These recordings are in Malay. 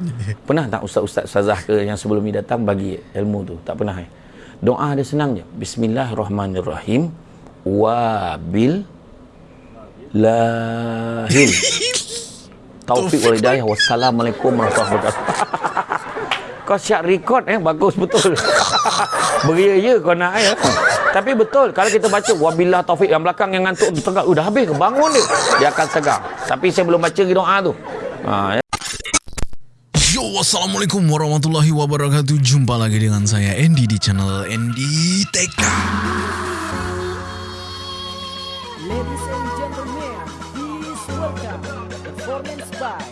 Pernah tak ustaz-ustaz ustazah ke yang sebelum ni datang bagi ilmu tu? Tak pernah eh? Doa dia senang je. Bismillahirrahmanirrahim. Wabil lahil. Taufik wal hidayah. Wassalamualaikum warahmatullahi wabarakatuh. kau siap rekod eh bagus betul. Beria ya kau nak ya. Tapi betul kalau kita baca wabillah taufik yang belakang yang ngantuk tu tengah udah habis ke bangun dia. Dia akan segar. Tapi saya belum baca doa tu. Ha ya. Yo, Assalamualaikum warahmatullahi wabarakatuh. Jumpa lagi dengan saya Andy di channel Andy Teka Ladies and gentlemen, please welcome performance by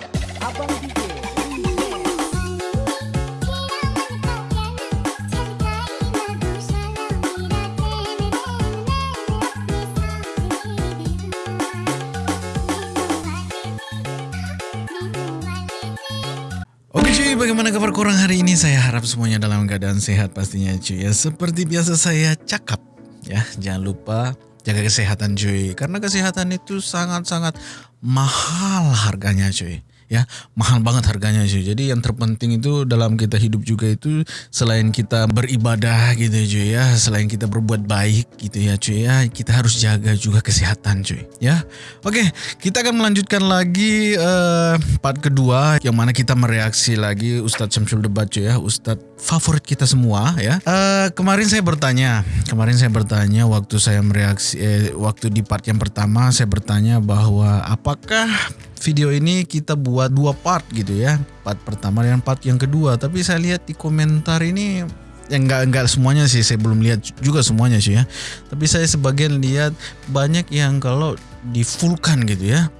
bagaimana kabar korang hari ini? Saya harap semuanya dalam keadaan sehat pastinya cuy ya. Seperti biasa saya cakap ya. Jangan lupa jaga kesehatan cuy. Karena kesehatan itu sangat-sangat mahal harganya cuy ya mahal banget harganya cuy jadi yang terpenting itu dalam kita hidup juga itu selain kita beribadah gitu cuy ya selain kita berbuat baik gitu ya cuy ya kita harus jaga juga kesehatan cuy ya. Oke kita akan melanjutkan lagi uh, part kedua yang mana kita mereaksi lagi Ustadz Syamsul Debat cuy ya Ustadz favorit kita semua ya. Uh, kemarin saya bertanya kemarin saya bertanya waktu saya mereaksi eh, waktu di part yang pertama saya bertanya bahwa apakah video ini kita buat dua part gitu ya? Part pertama dan part yang kedua. Tapi saya lihat di komentar ini yang enggak enggak semuanya sih saya belum lihat juga semuanya sih ya. Tapi saya sebagian lihat banyak yang kalau di fullkan gitu ya.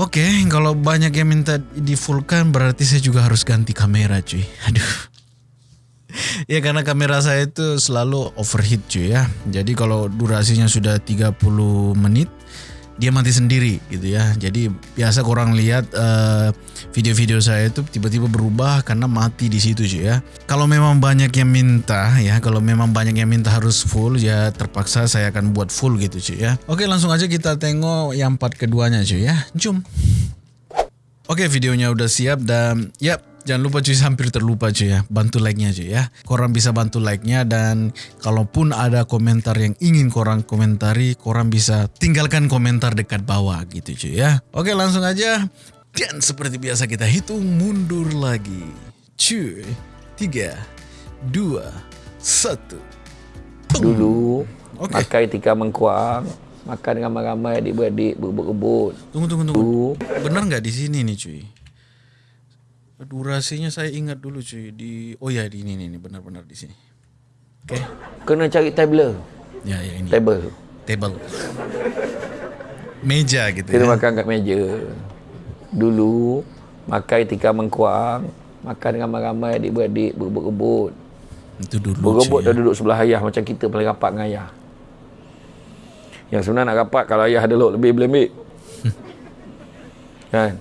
Oke, kalau banyak yang minta di fullkan berarti saya juga harus ganti kamera cuy. Aduh. Ya karena kamera saya itu selalu overheat cuy ya. Jadi kalau durasinya sudah 30 menit dia mati sendiri gitu ya. Jadi biasa orang lihat uh, video-video saya itu tiba-tiba berubah karena mati di situ cuy ya. Kalau memang banyak yang minta ya, kalau memang banyak yang minta harus full ya terpaksa saya akan buat full gitu cuy ya. Oke, langsung aja kita tengok yang part keduanya cuy ya. Jom. Oke, videonya udah siap dan yap Jangan lupa cuy, hampir terlupa cuy ya, bantu like-nya cuy ya. Korang bisa bantu like-nya dan kalaupun ada komentar yang ingin korang komentari, korang bisa tinggalkan komentar dekat bawah gitu cuy ya. Oke langsung aja, dan seperti biasa kita hitung mundur lagi. Cuy, tiga, dua, satu. Dulu Okey. makan tikar mengkuang, makan ramai-ramai adik-beradik berebut-rebut. Tunggu, tunggu, tunggu. Benar nggak di sini nih cuy? Durasinya saya ingat dulu cuy di oh ya di ini nih benar-benar di sini. Oke. Kena cari tabler. Ya ya ini. Table. table meja gitu Kita ya makan kat meja. Dulu makan tikar mengkuang, makan ramai-ramai adik-beradik berebut-rebut. itu dulu Berebut dah ya. duduk sebelah ayah macam kita paling rapat dengan ayah. Yang sebenarnya nak rapat kalau ayah ada lok lebih boleh ambil. kan?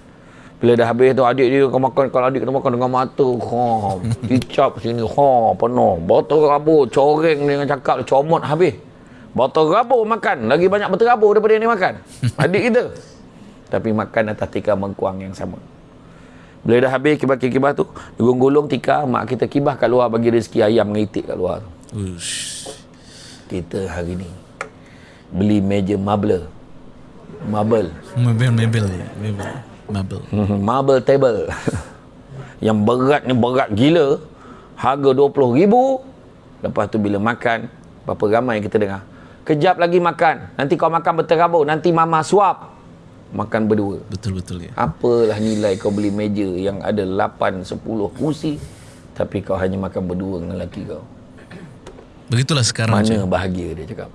Bila dah habis tu adik dia kau makan kalau adik kena makan dengan mata. Ha, dicap sini. Ha, penuh. Botol rabur, coreng dengan cakap comot habis. Botol rabur makan. Lagi banyak botol rabur daripada yang dia makan. Adik kita. Tapi makan atas tikar mengkuang yang sama. Bila dah habis kibah-kibah tu, gulung-gulung tikar, mak kita kibah kat luar bagi rezeki ayam dengan itik kat luar tu. Ush. Kita hari ni beli meja marble. Marble. mebel mebel mebel mebel marble table. Yang beratnya berat gila. Harga RM20,000. Lepas tu bila makan, berapa ramai kita dengar. Kejap lagi makan. Nanti kau makan berterabur. Nanti mama suap. Makan berdua. betul betul ya Apalah nilai kau beli meja yang ada 8, 10 kursi. Tapi kau hanya makan berdua dengan lelaki kau. begitulah sekarang Mana cuy. bahagia dia cakap.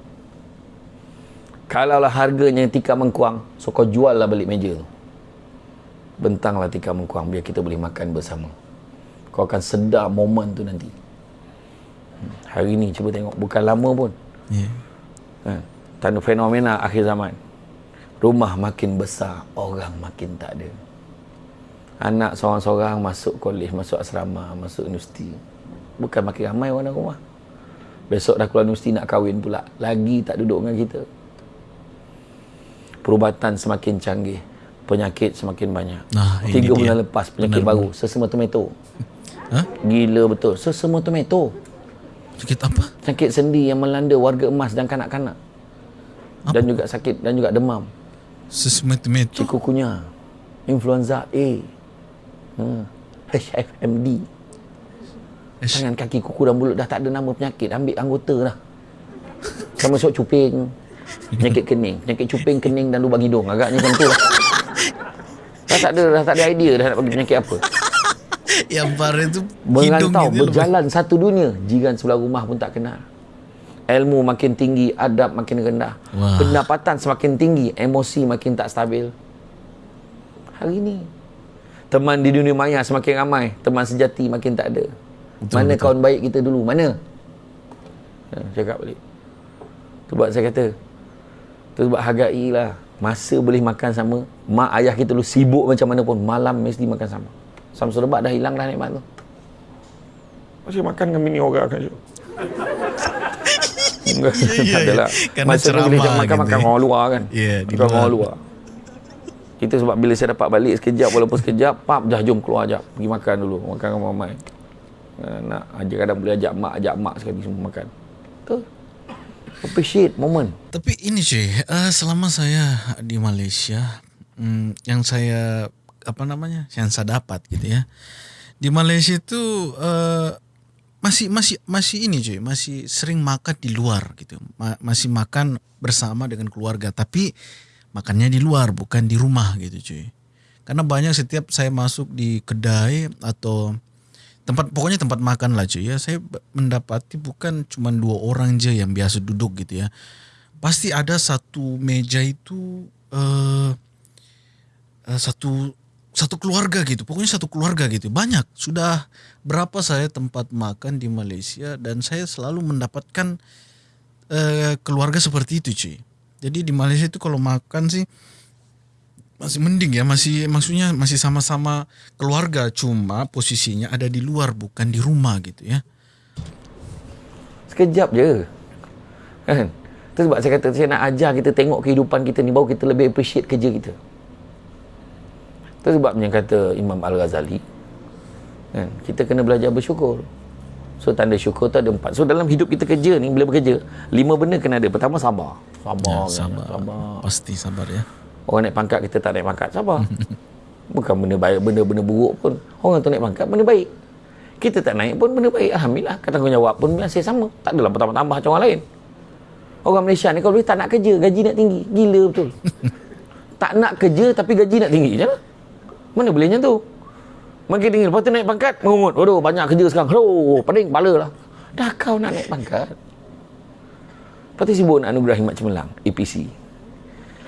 Kalaulah harganya tikar mengkuang, so kau jual lah balik meja tu. Bentanglah tikar mengkuang biar kita boleh makan bersama. Kau akan sedar momen tu nanti. Hari ni cuba tengok, bukan lama pun. ya Ha, tanda fenomena akhir zaman. Rumah makin besar, orang makin tak ada. Anak seorang-seorang masuk kolej, masuk asrama, masuk universiti. Bukan makin ramai orang dalam rumah. Besok dah keluar universiti nak kahwin pula. Lagi tak duduk dengan kita. Perubatan semakin canggih. Penyakit semakin banyak. Nah, Tiga dia. bulan lepas penyakit baru, sesama tomato. Hah? Gila betul, sesama tomato. Sakit apa? Penyakit sendi yang melanda warga emas dan kanak-kanak. Dan juga sakit dan juga demam. Sesmet-met tu. Chikungunya, influenza A, hmm. HFMD. Ish. Tangan kaki kuku dan mulut dah tak ada nama penyakit, ambil anggota dah. Sama sok cuping, penyakit kening, penyakit cuping, kening dan lubang hidung. Agaknya macam tu lah. Dah tak ada, dah tak ada idea dah nak bagi penyakit apa. Yang parah tu hidung Merantau, berjalan satu dunia. Jiran sebelah rumah pun tak kenal. Ilmu makin tinggi, adab makin rendah. Wah. Pendapatan semakin tinggi, emosi makin tak stabil. Hari ni, teman di dunia maya semakin ramai, teman sejati makin tak ada. Betul, Mana betul. kawan baik kita dulu? Mana? Ha, cakap balik. Tu sebab saya kata, tu sebab hargailah. Masa boleh makan sama, mak ayah kita dulu sibuk macam mana pun, malam mesti makan sama. Samsul lebat dah hilang dah nikmat tu. Masih makan dengan bini orang kan? Enggak, tak adalah. Kerana Masa tu boleh ceramah makan, gitu makan ya. orang luar kan. Ya, makan luar. orang luar. Itu sebab bila saya dapat balik sekejap walaupun sekejap, pap dah jom keluar jap. Pergi makan dulu, makan dengan mamai. Uh, nak ajak kadang boleh ajak mak, ajak mak sekali semua makan. Tu. Appreciate moment. Tapi ini cuy, uh, selama saya di Malaysia, hmm, yang saya apa namanya, yang saya dapat gitu ya, di Malaysia itu uh, masih masih masih ini cuy, masih sering makan di luar gitu, Ma- masih makan bersama dengan keluarga, tapi makannya di luar bukan di rumah gitu cuy. Karena banyak setiap saya masuk di kedai atau tempat pokoknya tempat makan lah cuy. Ya saya mendapati bukan cuma dua orang aja yang biasa duduk gitu ya. Pasti ada satu meja itu eh uh, satu satu keluarga gitu. Pokoknya satu keluarga gitu. Banyak. Sudah berapa saya tempat makan di Malaysia dan saya selalu mendapatkan eh, keluarga seperti itu cuy. Jadi di Malaysia itu kalau makan sih masih mending ya masih maksudnya masih sama-sama keluarga cuma posisinya ada di luar bukan di rumah gitu ya Sekejap je. Kan? Itu sebab saya kata saya nak ajar kita tengok kehidupan kita ni baru kita lebih appreciate kerja kita. Itu sebabnya kata Imam Al-Ghazali kan? kita kena belajar bersyukur. So tanda syukur tu ada empat. So dalam hidup kita kerja ni bila bekerja, lima benda kena ada. Pertama sabar. Sabar. Ya, kan? sabar. sabar. pasti sabar ya Orang naik pangkat kita tak naik pangkat. Sabar. Bukan benda baik, benda-benda buruk pun. Orang tu naik pangkat benda baik. Kita tak naik pun benda baik. Alhamdulillah. Kata tanggungjawab pun masih sama. Tak adalah bertambah-tambah macam orang lain. Orang Malaysia ni kalau boleh tak nak kerja, gaji nak tinggi. Gila betul. tak nak kerja tapi gaji nak tinggi je lah. Mana boleh macam tu? Makin tinggi. Lepas tu naik pangkat, mengungut. Waduh, banyak kerja sekarang. Aduh, pening kepala lah. Dah kau nak naik pangkat. Lepas tu sibuk nak anugerah Himat Cemerlang, APC.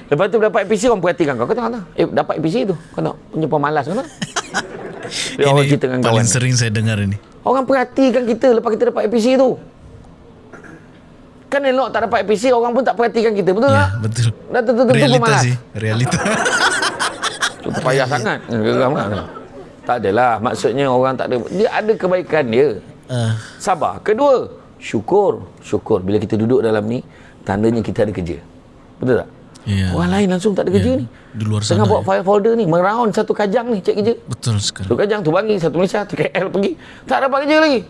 Lepas tu dapat APC orang perhatikan kau. Kau tengok tak? Eh, dapat APC tu. Kau nak punya pemalas kau nak? Dia orang ini kita dengan kawan. paling sering saya dengar ini Orang perhatikan kita lepas kita dapat APC tu. Kan elok tak dapat APC, orang pun tak perhatikan kita. Betul ya tak? betul Dah tentu-tentu realita pemalas. sih realita Tu payah sangat. Geram kan? Tak adalah. Maksudnya orang tak ada. Dia ada kebaikan dia. uh, Sabar. Kedua, syukur. Syukur. Bila kita duduk dalam ni, tandanya kita ada kerja. Betul tak? Ya Orang lain langsung tak ada kerja ni. di luar Tengah sana bawa ya. file folder ni, meraun satu kajang ni, cek kerja. betul sekali Satu kajang, tu bangi, satu Malaysia, tu KL pergi. Tak dapat kerja lagi.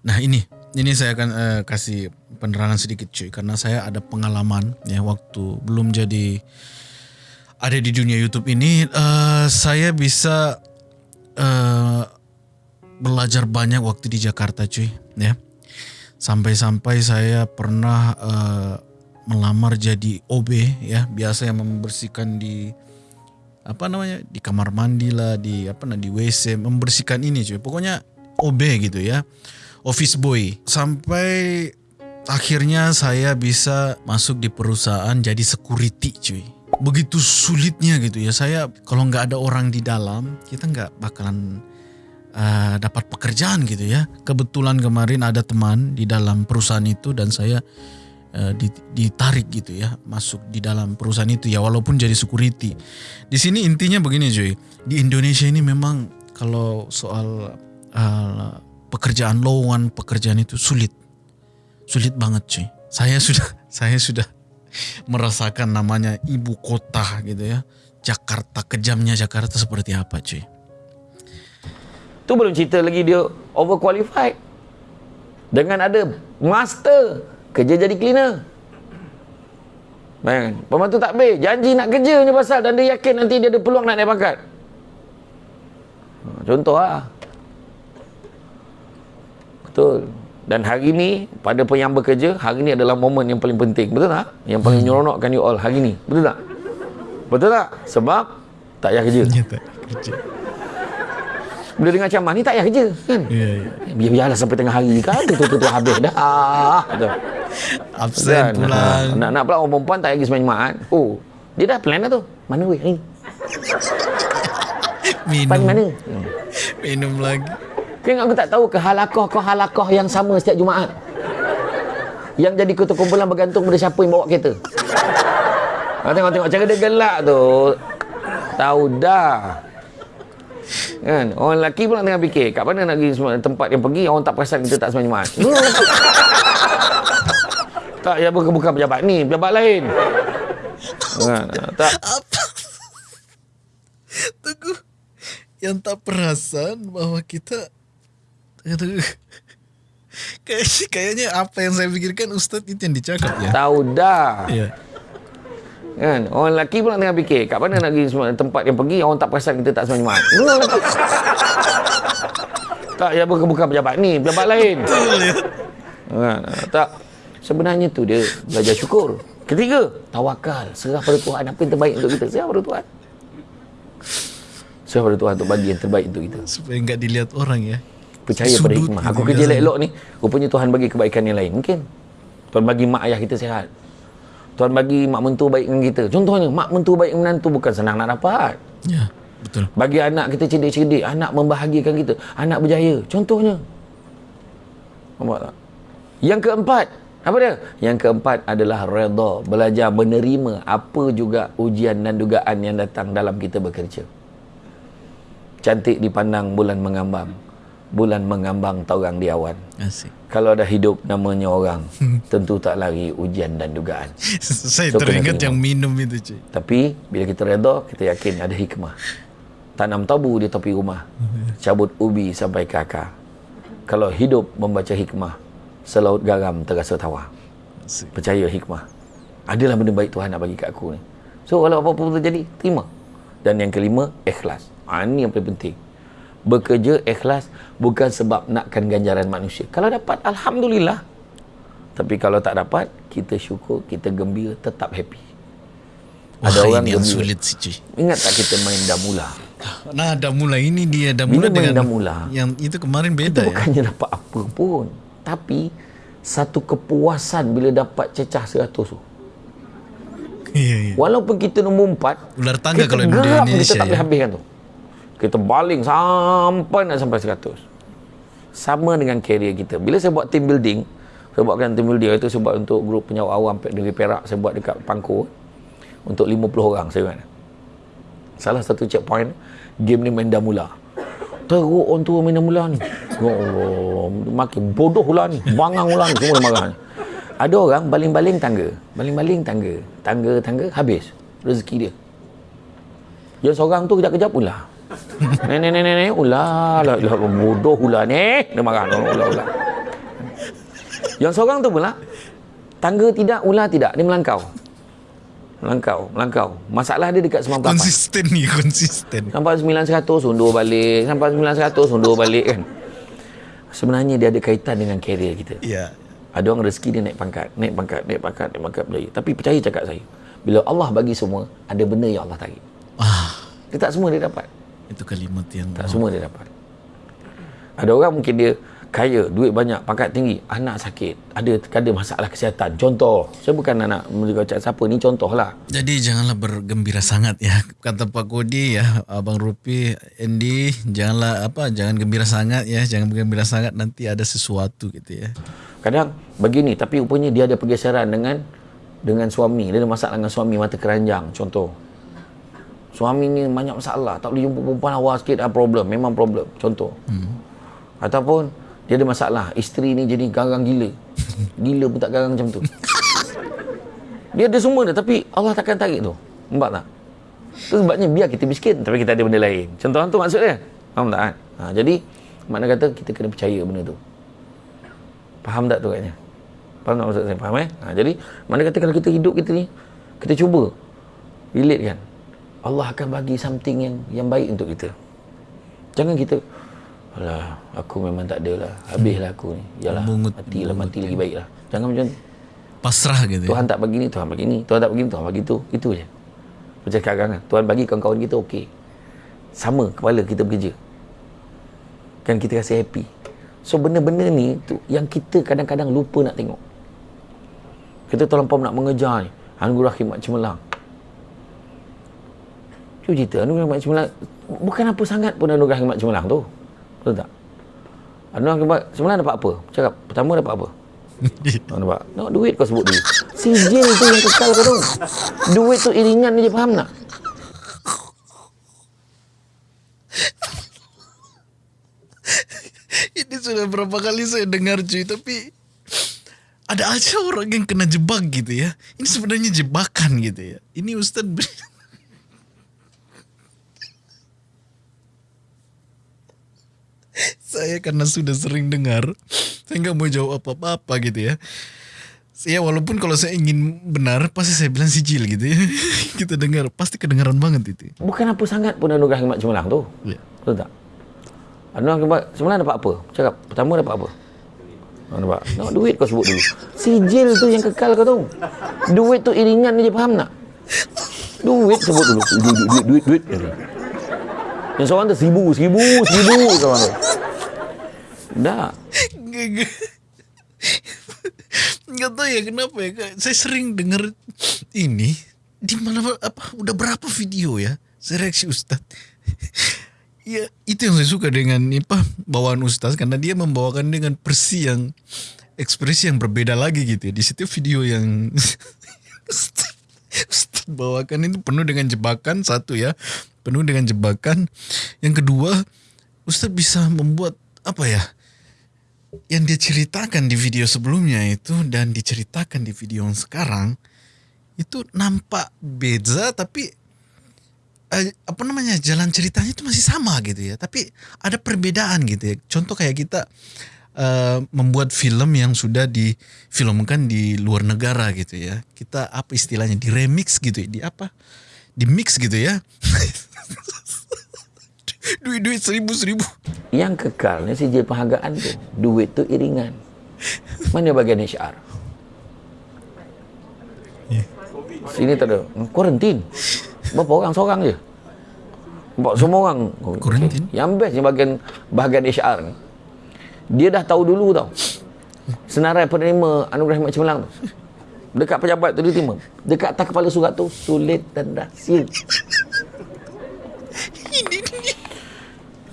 Nah ini, ini saya akan eh, kasih penerangan sedikit cuy, karena saya ada pengalaman ya waktu belum jadi ada di dunia YouTube ini, eh, saya bisa eh, belajar banyak waktu di Jakarta cuy, ya. Sampai-sampai saya pernah eh, melamar jadi OB ya, biasa yang membersihkan di apa namanya di kamar mandi lah di apa nah di WC membersihkan ini cuy. Pokoknya OB gitu ya. Office boy. Sampai akhirnya saya bisa masuk di perusahaan jadi security cuy. Begitu sulitnya gitu ya. Saya kalau nggak ada orang di dalam kita nggak bakalan uh, dapat pekerjaan gitu ya. Kebetulan kemarin ada teman di dalam perusahaan itu dan saya ditarik gitu ya masuk di dalam perusahaan itu ya walaupun jadi security. Di sini intinya begini cuy di Indonesia ini memang kalau soal uh, pekerjaan lowongan pekerjaan itu sulit. Sulit banget cuy saya sudah saya sudah merasakan namanya ibu kota gitu ya. Jakarta kejamnya Jakarta seperti apa cuy? Tu belum cerita lagi dia overqualified. Dengan ada master kerja jadi cleaner. Bayangkan. Pembantu takbir. Janji nak kerja ni pasal dan dia yakin nanti dia ada peluang nak naik pangkat. Ha, Contoh lah. Betul. Dan hari ni, pada yang bekerja, hari ni adalah momen yang paling penting. Betul tak? Yang paling nyeronokkan you all hari ni. Betul tak? Betul tak? Sebab tak payah kerja. Ya tak kerja. Bila dengar ceramah ni tak payah kerja. Kan? Ya, ya. Biar-biarlah sampai tengah hari kan. Tu tu tu, tu habis dah. Betul. Absen Kan? pulang. Ha, nak nak pula orang perempuan tak payah pergi sembahyang Jumaat. Oh, dia dah plan dah tu. Mana weh hari ni? Minum. Pan mana? Hmm. Minum lagi. Kan aku tak tahu ke halakoh kau halakoh yang sama setiap Jumaat. Yang jadi ketua kumpulan bergantung pada siapa yang bawa kereta. Ha, tengok tengok cara dia gelak tu. Tahu dah. Kan? Orang lelaki pula tengah fikir, kat mana nak pergi semua tempat yang pergi orang tak perasan kita tak sembahyang Jumaat. tak, ya bukan bukan pejabat ni, pejabat lain. Kan? Tak. Apa? Tunggu. Yang tak perasan bahwa kita Tunggu, tunggu. Kayak- Kayaknya apa yang saya pikirkan Ustadz itu yang dicakap ya. Tahu dah. Iya. Kan? Orang lelaki pula tengah fikir, kat mana nak pergi semua tempat yang pergi orang tak perasan kita tak sembahyang Jumaat. tak, ya bukan bukan pejabat ni, pejabat lain. Kan? Tak. Sebenarnya tu dia belajar syukur. Ketiga, tawakal. Serah pada Tuhan. Apa yang terbaik untuk kita? Serah pada Tuhan. Serah pada Tuhan untuk bagi yang terbaik untuk kita. Supaya nggak dilihat orang ya. Percaya pada Sudut hikmah. gitu Aku kerja biasanya. elok ni, rupanya Tuhan bagi kebaikan yang lain. Mungkin. Tuhan bagi mak ayah kita sihat. Tuhan bagi mak mentua baik dengan kita. Contohnya, mak mentua baik dengan menantu bukan senang nak dapat. Ya, betul. Bagi anak kita cerdik-cerdik, anak membahagiakan kita, anak berjaya. Contohnya. Nampak tak? Yang keempat, apa dia? Yang keempat adalah redha, belajar menerima apa juga ujian dan dugaan yang datang dalam kita bekerja. Cantik dipandang bulan mengambang. Bulan mengambang taurang di awan. Asik. Kalau ada hidup namanya orang, tentu tak lari ujian dan dugaan. saya So, teringat yang minum itu cuy. Tapi bila kita redha, kita yakin ada hikmah. Tanam tabu di tepi rumah. Cabut ubi sampai ke akar. Kalau hidup membaca hikmah, selaut garam terasa. Asik. Percaya hikmah. Adalah benda baik Tuhan nak bagi kat aku ni. So walau apa-apa pun terjadi, terima. Dan yang kelima, ikhlas. Ha, ini yang paling penting. Bekerja ikhlas bukan sebab nakkan ganjaran manusia. Kalau dapat, Alhamdulillah. Tapi kalau tak dapat, kita syukur, kita gembira, tetap happy. Wah, Ada orang ini yang gembira. sulit sih cuy. Ingat tak kita main damula? Nah, Damula ini dia Damula Bila main dengan Damula, yang itu kemarin Kita beda ya. bukannya dapat apa pun. Tapi, satu kepuasan bila dapat cecah 100 tu. Iya, iya. Walaupun kita nombor 4, Ular tangga kita kalau di Indonesia kita tak boleh ya. habiskan tu. Kita baling sampai nak sampai 100. Sama dengan carrier kita. Bila saya buat team building, saya buatkan team building itu saya buat untuk grup penyawat awam dari Perak, saya buat dekat Pangkor untuk 50 orang saya ingat. Salah satu checkpoint game ni main dah mula. Teruk orang tua main dah mula ni. Allah, makin bodoh lah ni. Bangang lah ni semua marah ni. Ada orang baling-baling tangga. Baling-baling tangga. Tangga-tangga habis rezeki dia. Yang seorang tu kejap-kejap ulah. Nenek nenek nenek ulah lah, lah bodoh ulah ni. Dia marah ulah ulah. ulah. Yang seorang tu pula tangga tidak ulah tidak dia melangkau. Melangkau, melangkau. Masalah dia dekat 98. Konsisten nih, konsisten. Sampai 900 undur balik. Sampai 900 undur balik kan. Sebenarnya dia ada kaitan dengan kerjaya kita. Iya. Ada orang rezeki dia naik pangkat, naik pangkat, naik pangkat, naik pangkat berjaya. Tapi percaya cakap saya. Bila Allah bagi semua, ada benda yang Allah tarik. Ah, Dia tak semua dia dapat. Itu kalimat yang Tak semua dia dapat. Ada orang mungkin dia kaya, duit banyak, pangkat tinggi, anak sakit, ada ada masalah kesihatan. Contoh, saya bukan nak menjaga siapa ni contoh lah. Jadi janganlah bergembira sangat ya. Kata Pak Kodi ya, Abang Rupi, Andy, janganlah apa, jangan gembira sangat ya, jangan bergembira sangat nanti ada sesuatu gitu ya. Kadang begini tapi rupanya dia ada pergeseran dengan dengan suami. Dia ada masalah dengan suami mata keranjang contoh. Suami ni banyak masalah, tak boleh jumpa perempuan awal sikit ada problem, memang problem. Contoh. Hmm. Ataupun dia ada masalah, isteri ni jadi garang gila. Gila pun tak garang macam tu. Dia ada semua dah tapi Allah takkan tarik tu. Nampak tak? Itu sebabnya biar kita miskin tapi kita ada benda lain. Contoh tu maksudnya. Faham tak? kan? Ha, jadi makna kata kita kena percaya benda tu. Faham tak tu katnya? Faham tak maksud saya? Faham eh? Ha, jadi mana kata kalau kita hidup kita ni kita cuba relate kan. Allah akan bagi something yang yang baik untuk kita. Jangan kita Alah, aku memang tak ada lah. Habislah aku ni. Yalah, Mungut- matilah, mati lagi baik lah. Jangan macam tu. Pasrah gitu ya. Tuhan tak bagi ni, Tuhan bagi ni. Tuhan tak bagi ni, Tuhan bagi tu. Itu je. Macam sekarang kan. Tuhan bagi kawan-kawan kita okey. Sama kepala kita bekerja. Kan kita rasa happy. So benda-benda ni tu yang kita kadang-kadang lupa nak tengok. Kita terlampau nak mengejar ni. Anugerah khidmat cemerlang. Cuba cerita, anugerah khidmat cemerlang. Bukan apa sangat pun anugerah khidmat cemerlang tu. Betul tak? Anugerah khidmat cemerlang dapat apa? Cakap, pertama dapat apa? Kau nampak? Tengok duit kau sebut dulu. Sijil tu yang kekal kau tu. Duit tu iringan je, faham tak? Ini sudah berapa kali saya dengar cuy tapi ada aja orang yang kena jebak gitu ya. Ini sebenarnya jebakan gitu ya. Ini Ustadz saya karena sudah sering dengar, saya nggak mau jawab apa-apa gitu ya. Saya walaupun kalau saya ingin benar pasti saya bilang sijil gitu ya. Kita dengar pasti kedengaran banget itu. Bukan apa sangat pun anugerah khidmat cemerlang tu. Ya. Betul tak? Anugerah khidmat cemerlang dapat apa? Cakap, pertama dapat apa? Nampak? Tengok duit kau sebut dulu. Sijil tu yang kekal kau tu. Duit tu iringan je, faham tak? Duit sebut dulu. Duit, duit, duit, duit, duit. duit. Yang seorang tu seribu, seribu, seribu seorang tu. Dah. Nggak, nggak. Tahu ya kenapa ya saya sering dengar ini. Di mana apa udah berapa video ya? Saya reaksi Ustadz ya itu yang saya suka dengan apa bawaan Ustadz karena dia membawakan dengan persi yang ekspresi yang berbeda lagi gitu ya. Di setiap video yang Ustadz bawakan itu penuh dengan jebakan satu ya. Penuh dengan jebakan. Yang kedua Ustadz bisa membuat apa ya yang dia ceritakan di video sebelumnya itu dan diceritakan di video yang sekarang itu nampak beza tapi eh, apa namanya jalan ceritanya itu masih sama gitu ya. Tapi ada perbedaan gitu ya. Contoh kayak kita eh, membuat film yang sudah difilmkan di luar negara gitu ya. Kita apa istilahnya di remix gitu ya. Di apa? Di mix gitu ya duit-duit seribu-seribu Yang kekal ni sijil penghargaan tu. Duit tu iringan. Mana bagian HR? Sini tak ada. Hmm, Kuarantin. Berapa orang? Seorang je. Nampak semua orang. Kuarantin? okey. Yang best ni bahagian, bahagian HR ni. Dia dah tahu dulu tau. Senarai penerima anugerah khidmat cemerlang tu. Dekat pejabat tu dia terima. Dekat atas kepala surat tu, sulit dan rahsia.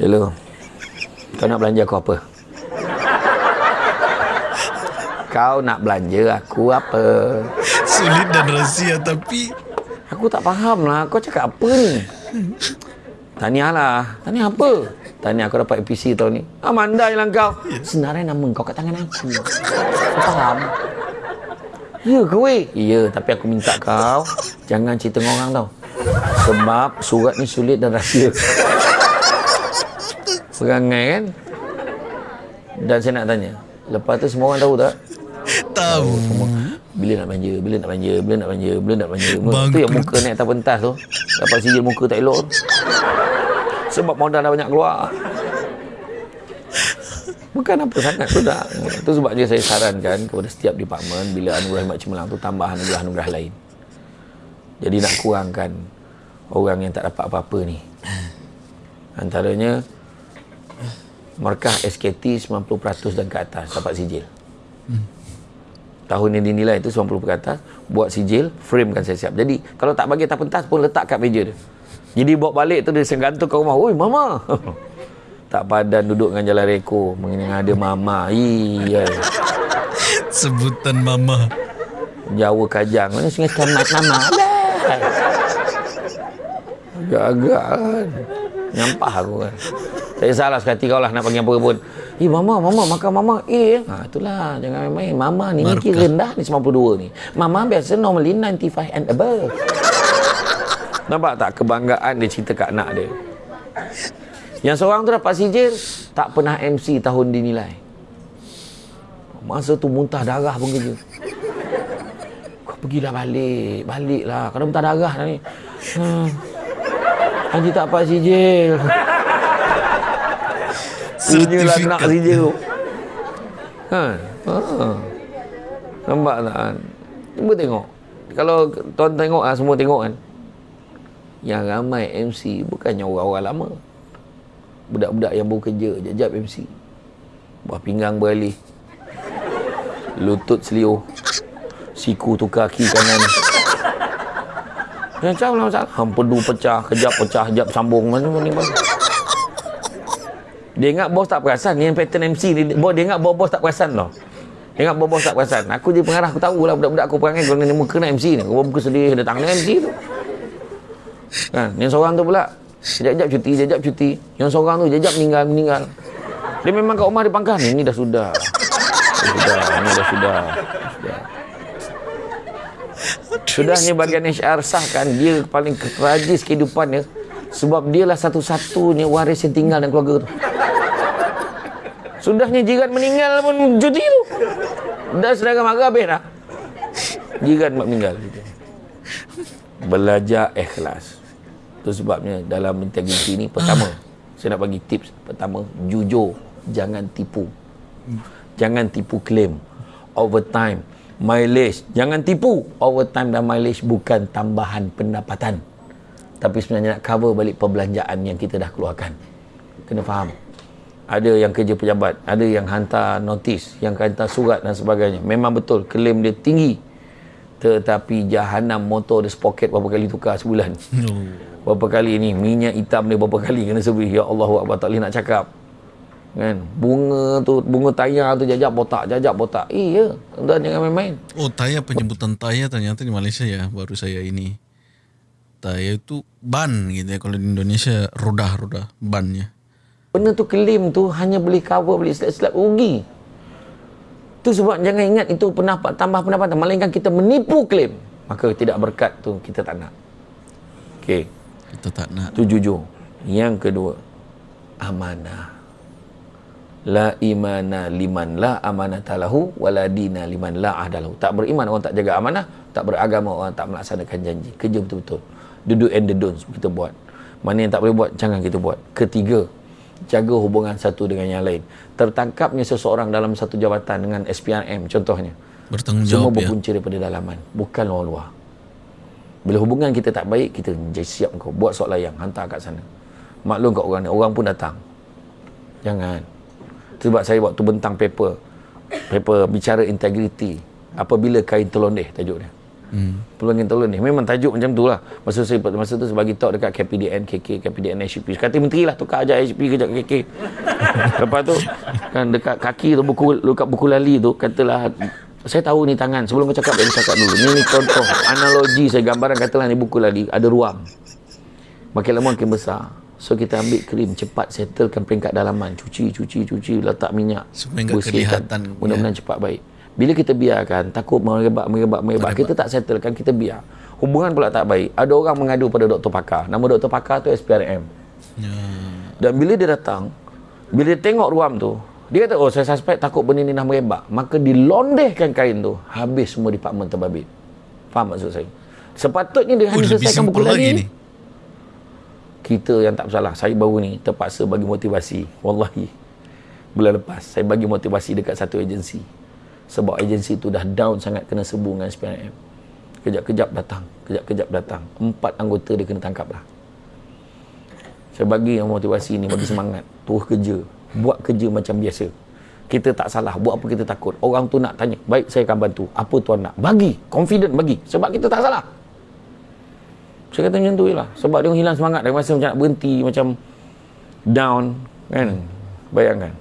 Hello. Kau nak belanja aku apa? Kau nak belanja aku apa? sulit dan rahsia tapi Aku tak faham lah. Kau cakap apa ni? Tahniah lah. Tahniah apa? Tahniah aku dapat APC tahun ni. Ah, mandai lah kau. Senarai nama kau kat tangan aku. Kau faham? Ya ke weh? Ya, tapi aku minta kau jangan cerita dengan orang tau. Sebab surat ni sulit dan rahsia. Perangai kan? Dan saya nak tanya. Lepas tu semua orang tahu tak? tahu Semua. Bila nak belanja, bila nak belanja, bila nak belanja, bila nak belanja. Tu yang muka naik atas pentas tu. Dapat sijil muka tak elok. Sebab modal dah banyak keluar. Bukan apa sangat tu tak. Itu sebabnya saya sarankan kepada setiap departmen bila anugerah khidmat cemerlang tu tambah anugerah-anugerah lain. Jadi nak kurangkan orang yang tak dapat apa-apa ni. Antaranya markah SKT 90% dan ke atas dapat sijil. Tahun yang dinilai itu 90 ke atas, buat sijil, frame kan saya siap. Jadi kalau tak bagi atas pentas pun letak kat meja dia. Jadi bawa balik tu dia gantung ke rumah. Oi mama. tak padan duduk dengan jalan reko mengenai ada mama. Iya. sebutan mama Jawa kajang. Mana sungai camat nama. Agak-agak kan. Nyampah aku kan. Saya salah sekali kau lah nak panggil apa pun. Eh mama, mama makan mama. Eh, ha, itulah jangan main-main. Mama ni Markah. kira rendah ni 92 ni. Mama biasa normally 95 and above. Nampak tak kebanggaan dia cerita kat anak dia. Yang seorang tu dapat sijil, tak pernah MC tahun dinilai. Masa tu muntah darah pun kerja. Kau pergilah balik, baliklah. Kau muntah darah dah ni. Hmm. Haji tak dapat sijil. Punyalah nak Sertifikat. sijil tu. Ha. ha. Nampak tak kan? Cuba tengok. Kalau tuan tengok lah, semua tengok kan. Yang ramai MC bukannya orang-orang lama. Budak-budak yang baru kerja, jap-jap MC. Buah pinggang beralih. Lutut seliuh. Siku tukar kaki kanan. Macam lah masalah. Hampedu pecah, kejap pecah, kejap sambung. Mana ni bang? Dia ingat bos tak perasan. Yang pattern MC ni. Bos, dia ingat bos-bos tak perasan tau. Dia ingat bos-bos tak perasan. Aku je pengarah. Aku tahu lah budak-budak aku perangai. Kalau ni muka nak MC ni. Kau muka sedih datang ni MC tu. Kan? Yang seorang tu pula. Sekejap-sekejap cuti, sekejap cuti. Yang seorang tu sekejap meninggal, meninggal. Dia memang kat rumah dia pangkah ni. Ni dah sudah. Dah sudah. Ni dah sudah. Dah sudah. Sudahnya bagian HR sahkan dia paling tragis kehidupannya sebab dia lah satu-satunya waris yang tinggal dalam keluarga tu. Sudahnya jiran meninggal pun cuti tu. Dah sedangkan marah habis dah. Jiran meninggal. Belajar ikhlas. Itu sebabnya dalam integriti ni pertama saya nak bagi tips pertama jujur jangan tipu. Jangan tipu klaim. Overtime, mileage. Jangan tipu. Overtime dan mileage bukan tambahan pendapatan. Tapi sebenarnya nak cover balik perbelanjaan yang kita dah keluarkan. Kena faham. Ada yang kerja pejabat, ada yang hantar notis, yang hantar surat dan sebagainya. Memang betul, klaim dia tinggi. Tetapi jahanam motor dia sepoket berapa kali tukar sebulan. Oh. Berapa kali ni minyak hitam dia berapa kali kena servis. Ya Allah Akbar tak boleh nak cakap. Kan? Bunga tu, bunga tayar tu jajak botak, jajak botak. Iya, tuan jangan main-main. Oh, tayar penyebutan tayar ternyata di Malaysia ya, baru saya ini. Tayar itu ban gitu ya. Kalau di Indonesia roda-roda bannya. Benda tu klaim tu hanya boleh cover boleh silap-silap rugi. Tu sebab jangan ingat itu pendapat tambah pendapatan melainkan kita menipu klaim. Maka tidak berkat tu kita tak nak. Okey, Kita tak nak. tu jujur. Yang kedua, amanah. La imana liman la amanata lahu wala dina liman la ahdalahu. Tak beriman orang tak jaga amanah, tak beragama orang tak melaksanakan janji. Kerja betul-betul. Duduk and the don'ts kita buat. Mana yang tak boleh buat, jangan kita buat. Ketiga, jaga hubungan satu dengan yang lain. Tertangkapnya seseorang dalam satu jabatan dengan SPRM contohnya. Bertanggung Semua ya. berpunca daripada dalaman, bukan luar luar. Bila hubungan kita tak baik, kita jadi siap kau buat soal layang, hantar kat sana. Maklum kat orang ni, orang pun datang. Jangan. Sebab saya waktu bentang paper, paper bicara integriti. Apabila kain telondeh tajuk dia. Hmm. Peluang kain telondeh. Memang tajuk macam tu lah. Masa saya masa tu saya bagi talk dekat KPDN, KK, KPDN, HCP. Kata menteri lah tukar aja HCP kejap KK. Lepas tu kan dekat kaki tu buku dekat buku lali tu katalah saya tahu ni tangan sebelum kau cakap saya cakap dulu ni ni contoh analogi saya gambaran katalah ni buku lali ada ruang makin lama makin besar so kita ambil krim cepat settlekan peringkat dalaman cuci cuci cuci letak minyak Supaya enggak kelihatan. mudah-mudahan cepat baik bila kita biarkan takut merebak merebak merebak kita tak settlekan kita biar. Hubungan pula tak baik. Ada orang mengadu pada doktor pakar. Nama doktor pakar tu SPRM Ya. dan bila dia datang bila dia tengok ruam tu dia kata oh saya suspek takut benda ni dah merebak. Maka dilondehkan kain tu habis semua departmen terbabit. Faham maksud saya? Sepatutnya dia Oh, hanya selesaikan buku lagi lagi ni. kita yang tak bersalah. Saya baru ni terpaksa bagi motivasi. Wallahi. Bulan lepas saya bagi motivasi dekat satu agensi sebab agensi tu dah down sangat kena serbu dengan SPRM kejap-kejap datang kejap-kejap datang. Empat anggota dia kena tangkap lah. Saya bagi yang motivasi ni bagi semangat. Terus kerja. Buat kerja macam biasa. Kita tak salah. Buat apa kita takut? Orang tu nak tanya. Baik saya akan bantu. Apa tuan nak? Bagi. Confident bagi. Sebab kita tak salah. Saya kata macam tu je lah. Sebab dia hilang semangat. Dia rasa macam nak berhenti macam down. Kan? Bayangkan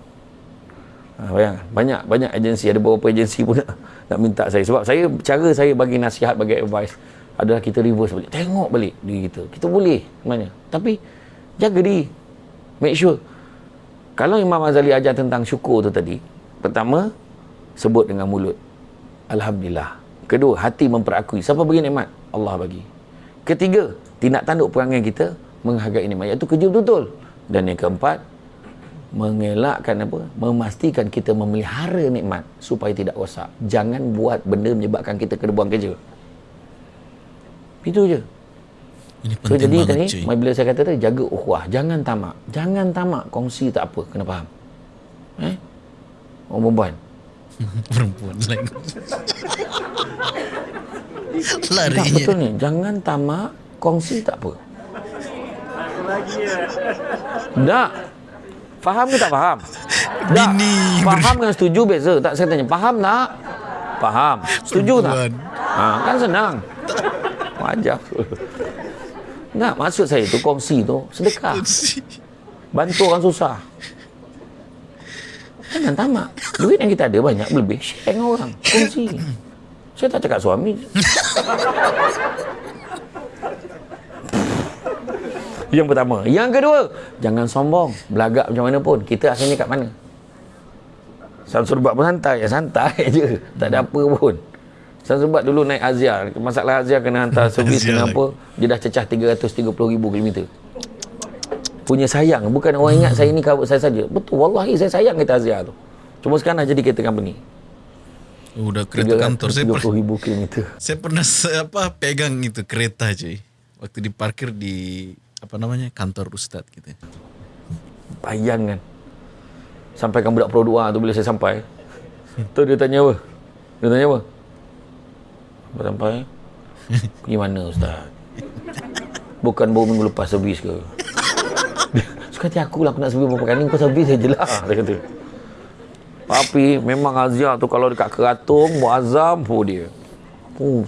ha, bayangkan banyak banyak agensi ada beberapa agensi pun nak, nak minta saya. Sebab saya cara saya bagi nasihat bagi advice adalah kita reverse balik. Tengok balik diri kita. Kita boleh sebenarnya. Tapi jaga diri. Make sure. Kalau Imam Azali ajar tentang syukur tu tadi pertama sebut dengan mulut. Alhamdulillah. Kedua hati memperakui. Siapa bagi nikmat? Allah bagi. Ketiga tindak tanduk perangai kita menghargai nikmat. Iaitu kerja betul-betul dan yang keempat mengelakkan apa? Memastikan kita memelihara nikmat supaya tidak rosak. Jangan buat benda menyebabkan kita kena buang kerja. Itu je. Ini so penting jadi tadi cuy. bila saya kata tadi jaga ukhuwah. Jangan tamak. Jangan tamak kongsi tak apa. Kena faham. Eh? Orang perempuan. Perempuan lain. tak betul ni. Jangan tamak kongsi tak apa. Tak faham ke tak faham? Tak Bini faham dengan setuju beza? Tak saya tanya faham tak? Faham. Setuju tak? Ha, kan senang. Wajar tak maksud saya tu kongsi tu sedekah. Bantu orang susah. Jangan tamak. Duit yang kita ada banyak lebih share dengan orang. Kongsi. Saya tak cakap suami yang pertama. Yang kedua jangan sombong. Belagak macam mana pun. Kita asalnya kat mana? Samsul Bat pun santai. Ya santai je. Tak ada apa pun. Samsul Bat dulu naik Azia masalah Azia kena hantar servis Azia kena lagi. apa dia dah cecah 330,000 km punya sayang. Bukan orang ingat saya ni kawat saya saja. Betul. Wallahi saya sayang kereta Azia tu. Cuma sekarang dah jadi kereta company. Oh, Udah kereta kantor. Saya per, 330,000 km saya pernah apa pegang itu kereta cuy. Waktu diparkir di apa namanya kantor ustad gitu. Bayangkan Sampaikan budak Pro 2 tu bila saya sampai Tu dia tanya apa? Dia tanya apa? Sampai sampai Pergi mana Ustaz? Bukan baru minggu lepas servis ke? Suka hati aku lah aku nak servis berapa kali Kau servis saja lah Dia kata Tapi memang Azia tu kalau dekat keratung Buat azam pun dia Oh,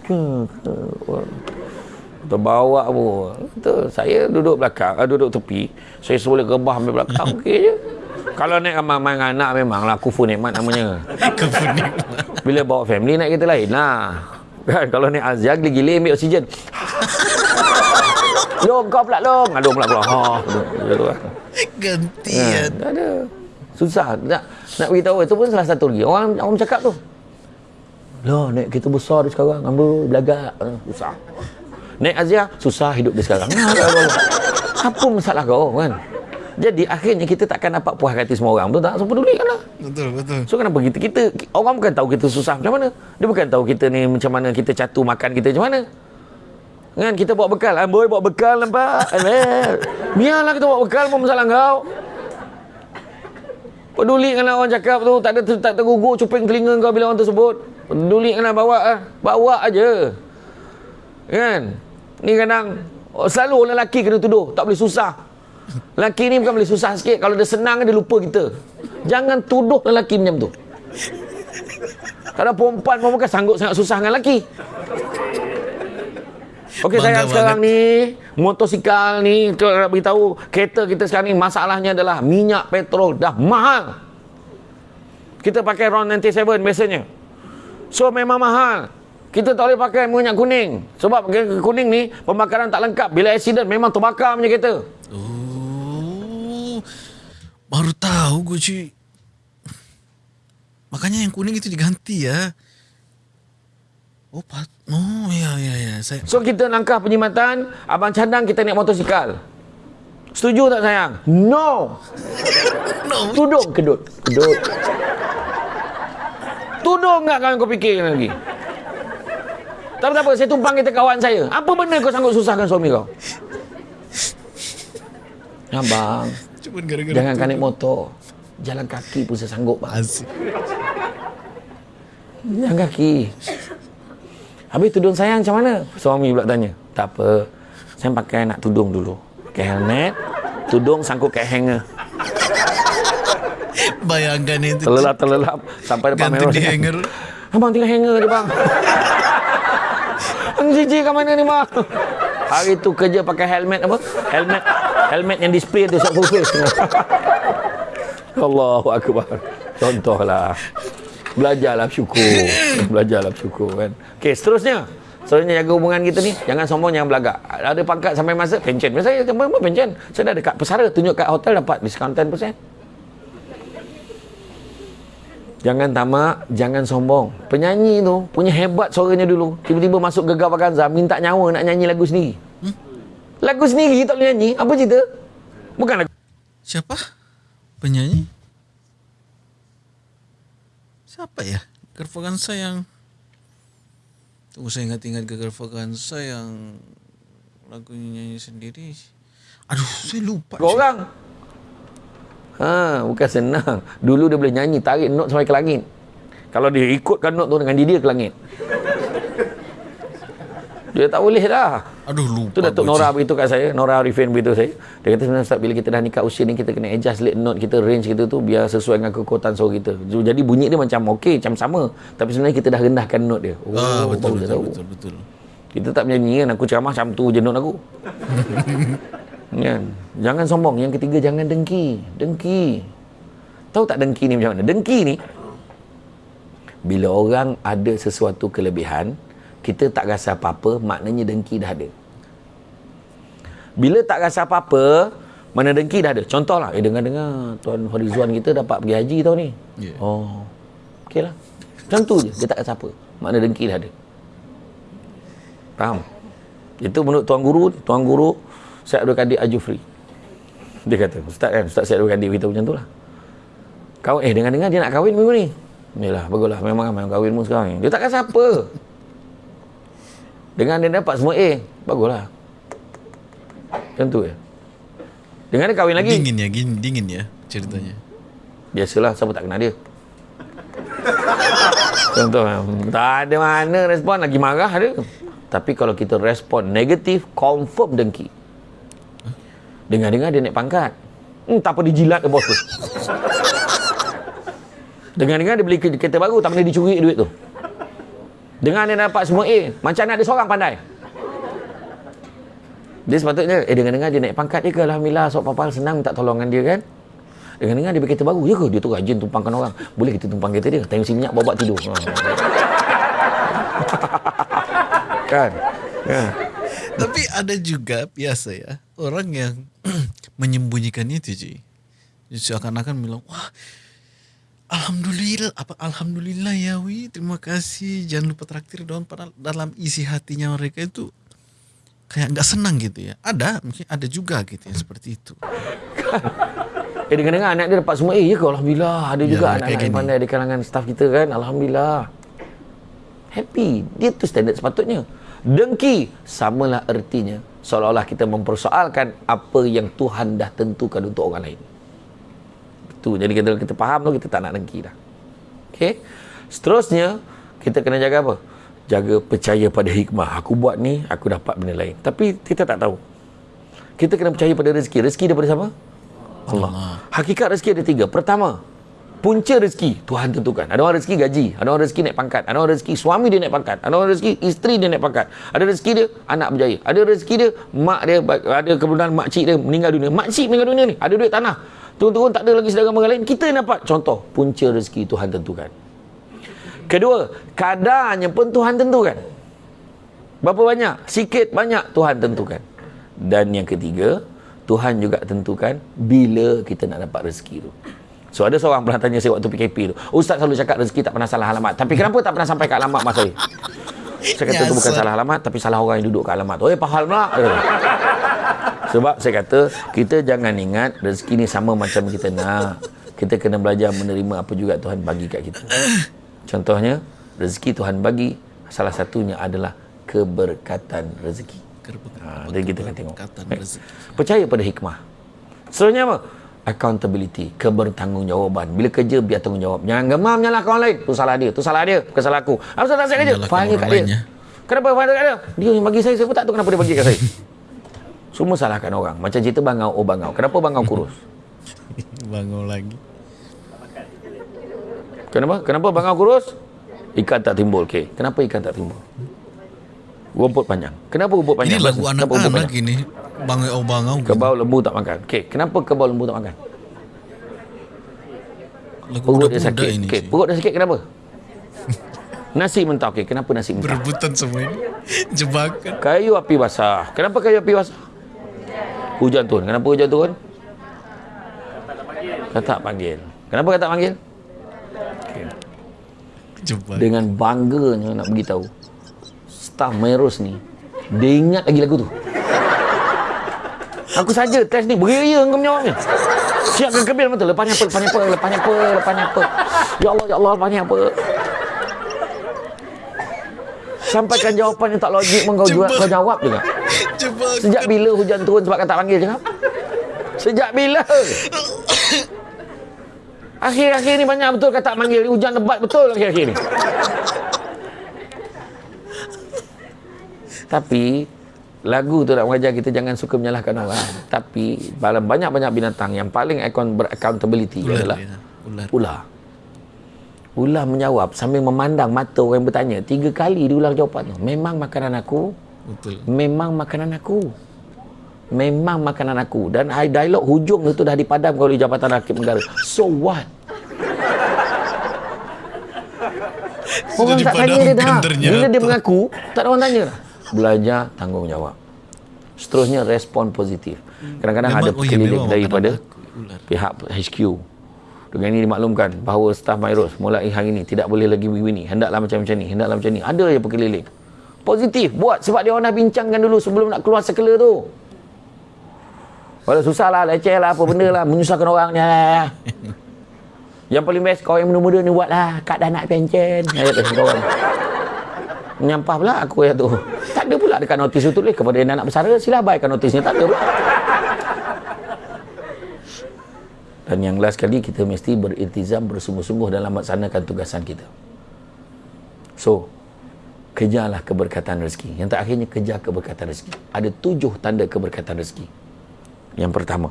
terbawa pun Betul. Saya duduk belakang, ah, duduk tepi. Saya boleh rebah ambil belakang, okey je. Kalau naik ramai dengan anak memanglah kufu nikmat namanya. Bila bawa family naik kereta lain lah. Kan kalau naik Azia gila-gila ambil oksigen. Long kau pula long. Aduh pula pula. Ha. Lah. Ya, Gantian. tak ada. Susah. Nak nak beritahu itu pun salah satu lagi. Orang orang cakap tu. Loh, naik kereta besar sekarang. Ambil belagak. Ah, Susah. Naik Azia, susah hidup dia sekarang. Apa. Masalah kau kan? Jadi akhirnya kita takkan dapat puas hati semua orang. Betul tak? So pedulikan lah. Betul betul. So kenapa kita, kita, orang bukan tahu kita susah macam mana. Dia bukan tahu kita ni macam mana kita catu makan kita macam mana. Kan kita bawa bekal. Ah, boy bawa bekal nampak. Eh, biarlah kita bawa bekal pun masalah kau. Peduli dengan orang cakap tu. Tak ada tak tergugur cuping telinga kau bila orang tersebut. Peduli dengan bawa ah. Bawa aja. Kan? Ni kadang oh, selalu orang lelaki kena tuduh. Tak boleh susah. Lelaki ni bukan boleh susah sikit. Kalau dia senang dia lupa kita. Jangan tuduh lelaki macam tu. Kalau perempuan pun bukan sanggup sangat susah dengan lelaki. Okey sayang sekarang ni motosikal ni tu nak beritahu kereta kita sekarang ni masalahnya adalah minyak petrol dah mahal. Kita pakai RON 97 biasanya. So memang mahal. Kita tak boleh pakai minyak kuning. Sebab minyak kuning ni pembakaran tak lengkap. Bila accident memang terbakar punya kereta. Oh. Baru tahu gue cuy. Makanya yang kuning itu diganti ya. Oh, pat oh ya ya ya. Saya So kita langkah penyimatan, abang cadang kita naik motosikal. Setuju tak sayang? No. no. Tudung kedut. Kedut. Tudung enggak kan kau fikir lagi? Tak apa, tak apa, saya tumpang kita kawan saya. Apa benda kau sanggup susahkan suami kau? Abang, Cuma gara-gara jangan tu. kan naik motor. Jalan kaki pun saya sanggup, bang. Asik. Jalan kaki. Habis tudung sayang macam mana? Suami pula tanya. Tak apa. Saya pakai nak tudung dulu. Pakai helmet. Tudung sangkut kat hanger. Bayangkan itu. Terlelap-terlelap. Sampai depan Gantung merah. di hanger. Abang tinggal hanger je bang. Cici kat mana ni bang? Hari tu kerja pakai helmet apa? Helmet helmet yang display tu full face. Allahu Akbar. Contohlah. Belajarlah syukur. Belajarlah syukur kan. Okey, seterusnya. Seterusnya jaga hubungan kita ni. Jangan sombong, jangan belagak. Ada pangkat sampai masa, pencen. Saya apa pencen. Saya dah dekat pesara. Tunjuk kat hotel dapat diskaun 10%. Jangan tamak, jangan sombong. Penyanyi tu punya hebat suaranya dulu. Tiba-tiba masuk gegar Vaganza, minta nyawa nak nyanyi lagu sendiri. Lagu sendiri tak boleh nyanyi. Apa cerita? Bukan lagu. Siapa? Penyanyi? Siapa ya? Gervagansa yang Tunggu saya ingat-ingat ke Gervagansa yang lagunya nyanyi sendiri. Aduh, saya lupa. Kau orang. Ha, bukan senang. Dulu dia boleh nyanyi tarik not sampai ke langit. Kalau dia ikutkan not tu dengan dia, dia ke langit. Dia tak boleh dah. Aduh, lupa. Tu Datuk. Nora beritahu kat saya, Nora Arifin beritahu saya. Dia kata sebenarnya Ustaz, bila kita dah nikah usia ni kita kena adjust late note kita, range kita tu biar sesuai dengan kekuatan suara kita. Jadi bunyi dia macam okey, macam sama. Tapi sebenarnya kita dah rendahkan note dia. Oh, Ah, betul, dia betul, tahu. betul, betul. Kita tak menyanyi kan, aku ceramah macam tu je note aku. kan? Jangan sombong. Yang ketiga, jangan dengki. Dengki. Tahu tak dengki ni macam mana? Dengki ni, bila orang ada sesuatu kelebihan, kita tak rasa apa-apa, maknanya dengki dah ada. Bila tak rasa apa-apa, mana dengki dah ada. Contohlah, eh dengar-dengar Tuan Horizon kita dapat pergi haji tahun ni. Ya. Oh, okey lah. Macam tu je, dia tak rasa apa. Makna dengki dah ada. Faham? Itu menurut Tuan Guru, Tuan Guru Syed Abdul Kadir Ajufri. Dia kata, Ustaz kan, Ustaz Syed Abdul Kadir beritahu macam tu lah. Kau, eh dengar-dengar dia nak kahwin minggu ni. Yalah, baguslah. Memang memang kahwin mu sekarang ni. Dia tak rasa apa. Dengan dia dapat semua A, baguslah. Macam tu je. Dengan dia kahwin lagi. Dingin ya, dingin, dingin ya ceritanya. Biasalah, siapa tak kenal dia. Contoh, tak ada mana respon, lagi marah dia. Tapi kalau kita respon negatif, confirm dengki. Dengar-dengar dia naik pangkat. Hmm, tak apa dijilat bos tu. Dengar-dengar dia beli ke- kereta baru, tak pernah dicuri duit tu. Dengar dia dapat semua A, macam nak ada seorang pandai. Dia sepatutnya, eh dengar-dengar dia naik pangkat dia ke Alhamdulillah, sok papal senang minta tolongan dia kan. Dengar-dengar dia beli kereta baru, ya ke? Dia tu rajin tumpangkan orang. Boleh kita tumpang kereta dia, tayang si minyak bawa tidur. Kan? Tapi ada juga biasa ya orang yang menyembunyikan itu Ji. Seakan-akan bilang, wah Alhamdulillah, apa Alhamdulillah ya wi, terima kasih. Jangan lupa traktir dong. Padahal dalam isi hatinya mereka itu kayak nggak senang gitu ya. Ada, mungkin ada juga gitu ya seperti itu. Eh dengar-dengar anak dia dapat semua A, ya ke? Alhamdulillah. Ada juga Ya, anak-anak yang pandai di kalangan staff kita kan. Alhamdulillah. Happy. Dia tu standard sepatutnya. Dengki samalah ertinya seolah-olah kita mempersoalkan apa yang Tuhan dah tentukan untuk orang lain. Itu. Jadi kita kita faham tu kita tak nak dengki dah. Okey. Seterusnya kita kena jaga apa? Jaga percaya pada hikmah. Aku buat ni, aku dapat benda lain. Tapi kita tak tahu. Kita kena percaya pada rezeki. Rezeki daripada siapa? Allah. Hakikat rezeki ada tiga. Pertama, punca rezeki Tuhan tentukan. Ada orang rezeki gaji, ada orang rezeki naik pangkat, ada orang rezeki suami dia naik pangkat, ada orang rezeki isteri dia naik pangkat, ada rezeki dia anak berjaya, ada rezeki dia mak dia ada kemudian mak cik dia meninggal dunia. Mak cik meninggal dunia ni, ada duit tanah. Turun-turun tak ada lagi saudara mara lain, kita dapat. Contoh, punca rezeki Tuhan tentukan. Kedua, kadarnya pun Tuhan tentukan. Berapa banyak? Sikit, banyak Tuhan tentukan. Dan yang ketiga, Tuhan juga tentukan bila kita nak dapat rezeki tu. So ada seorang pernah tanya saya waktu PKP tu. Ustaz selalu cakap rezeki tak pernah salah alamat. Tapi kenapa tak pernah sampai ke alamat mas saya? Saya kata tu bukan salah alamat tapi salah orang yang duduk kat alamat tu. Eh faham pula. Sebab saya kata kita jangan ingat rezeki ni sama macam kita nak. Kita kena belajar menerima apa juga Tuhan bagi kat kita. Contohnya rezeki Tuhan bagi salah satunya adalah keberkatan rezeki. Ha, dan kita akan tengok. Keberkatan rezeki. Percaya pada hikmah. Seterusnya apa? Accountability, kebertanggungjawaban. Bila kerja biar tanggungjawab. Jangan gemam nyalahkan orang lain. Tu salah dia, tu salah dia, bukan salah aku. Apa salah saya kerja? Faham kat dia. ya. Kenapa faham kat dia? Dia yang bagi saya, saya pun tak tahu kenapa dia bagi kat saya. Semua salahkan orang. Macam cerita bangau, oh bangau. Kenapa bangau kurus? Bangun lagi. Kenapa? Kenapa bangau kurus? Ikan tak timbul. Okey. Kenapa ikan tak timbul? Rumput panjang. Kenapa rumput panjang? Ini lagu anak-anak panjang? ini. Bangau bangau. Kebau lembu tak makan. Okey, kenapa kebau lembu tak makan? Lagu Perut dia sakit. ini. Okey, perut dia sakit kenapa? nasi mentah. Okey, kenapa nasi mentah? Berebutan semua ini. Jebakan. Kayu api basah. Kenapa kayu api basah? Hujan turun. Kenapa hujan turun? Katak panggil. Kenapa katak panggil? Jebakan. Dengan bangganya nak beritahu. Staf Meros ni dia ingat lagi lagu tu. Aku saja test ni beria kau menjawabnya. Siapkan kebil betul. Lepasnya apa? Lepasnya apa? Lepasnya apa? Lepasnya apa? Ya Allah, ya Allah, lepasnya apa? Sampaikan jawapan yang tak logik kau, Cuba. jawab, kau jawab juga. Sejak bila hujan turun sebab kau tak panggil cakap? Sejak bila? Akhir-akhir ni banyak betul kata tak panggil. Hujan lebat betul akhir-akhir ni. Tapi lagu tu nak mengajar kita jangan suka menyalahkan orang. Tapi dalam banyak-banyak binatang yang paling beraccountability ular. adalah ya. Ular. ular. Ular menjawab sambil memandang mata orang yang bertanya. Tiga kali dia ulang jawapan tu. Memang makanan aku. Betul. Memang makanan aku. Memang makanan aku. Dan dialog hujung itu dah dipadamkan oleh Jabatan Hakim Negara. So what? Sudah Orang tak tanya dia dah. ternyata. Bila dia mengaku, tak ada orang tanya dah. Belajar tanggungjawab. Seterusnya respon positif. Kadang-kadang ada Memang- oh ya, daripada pihak HQ. Dengan ini dimaklumkan bahawa staf Mairos mulai hari ini tidak boleh lagi begini. Hendaklah macam-macam ni, hendaklah macam ni. Ada je pekelilip. Positif. Buat sebab dia orang dah bincangkan dulu sebelum nak keluar sekela tu. Walau susah lah, leceh lah, apa benda lah. Menyusahkan orang. Ya, ya, ya. Yang paling best, kau yang muda-muda ni buat lah. Kak dah nak pencen. Orang. Menyampah pula aku yang tu. Tak ada pula dekat notis tu tulis kepada yang anak bersara. Sila abaikan notisnya. Tak ada pula. Dan yang last kali kita mesti beriltizam bersungguh-sungguh dalam melaksanakan tugasan kita. So, kejarlah keberkatan rezeki. Yang terakhirnya kejar keberkatan rezeki. Ada tujuh tanda keberkatan rezeki. Yang pertama,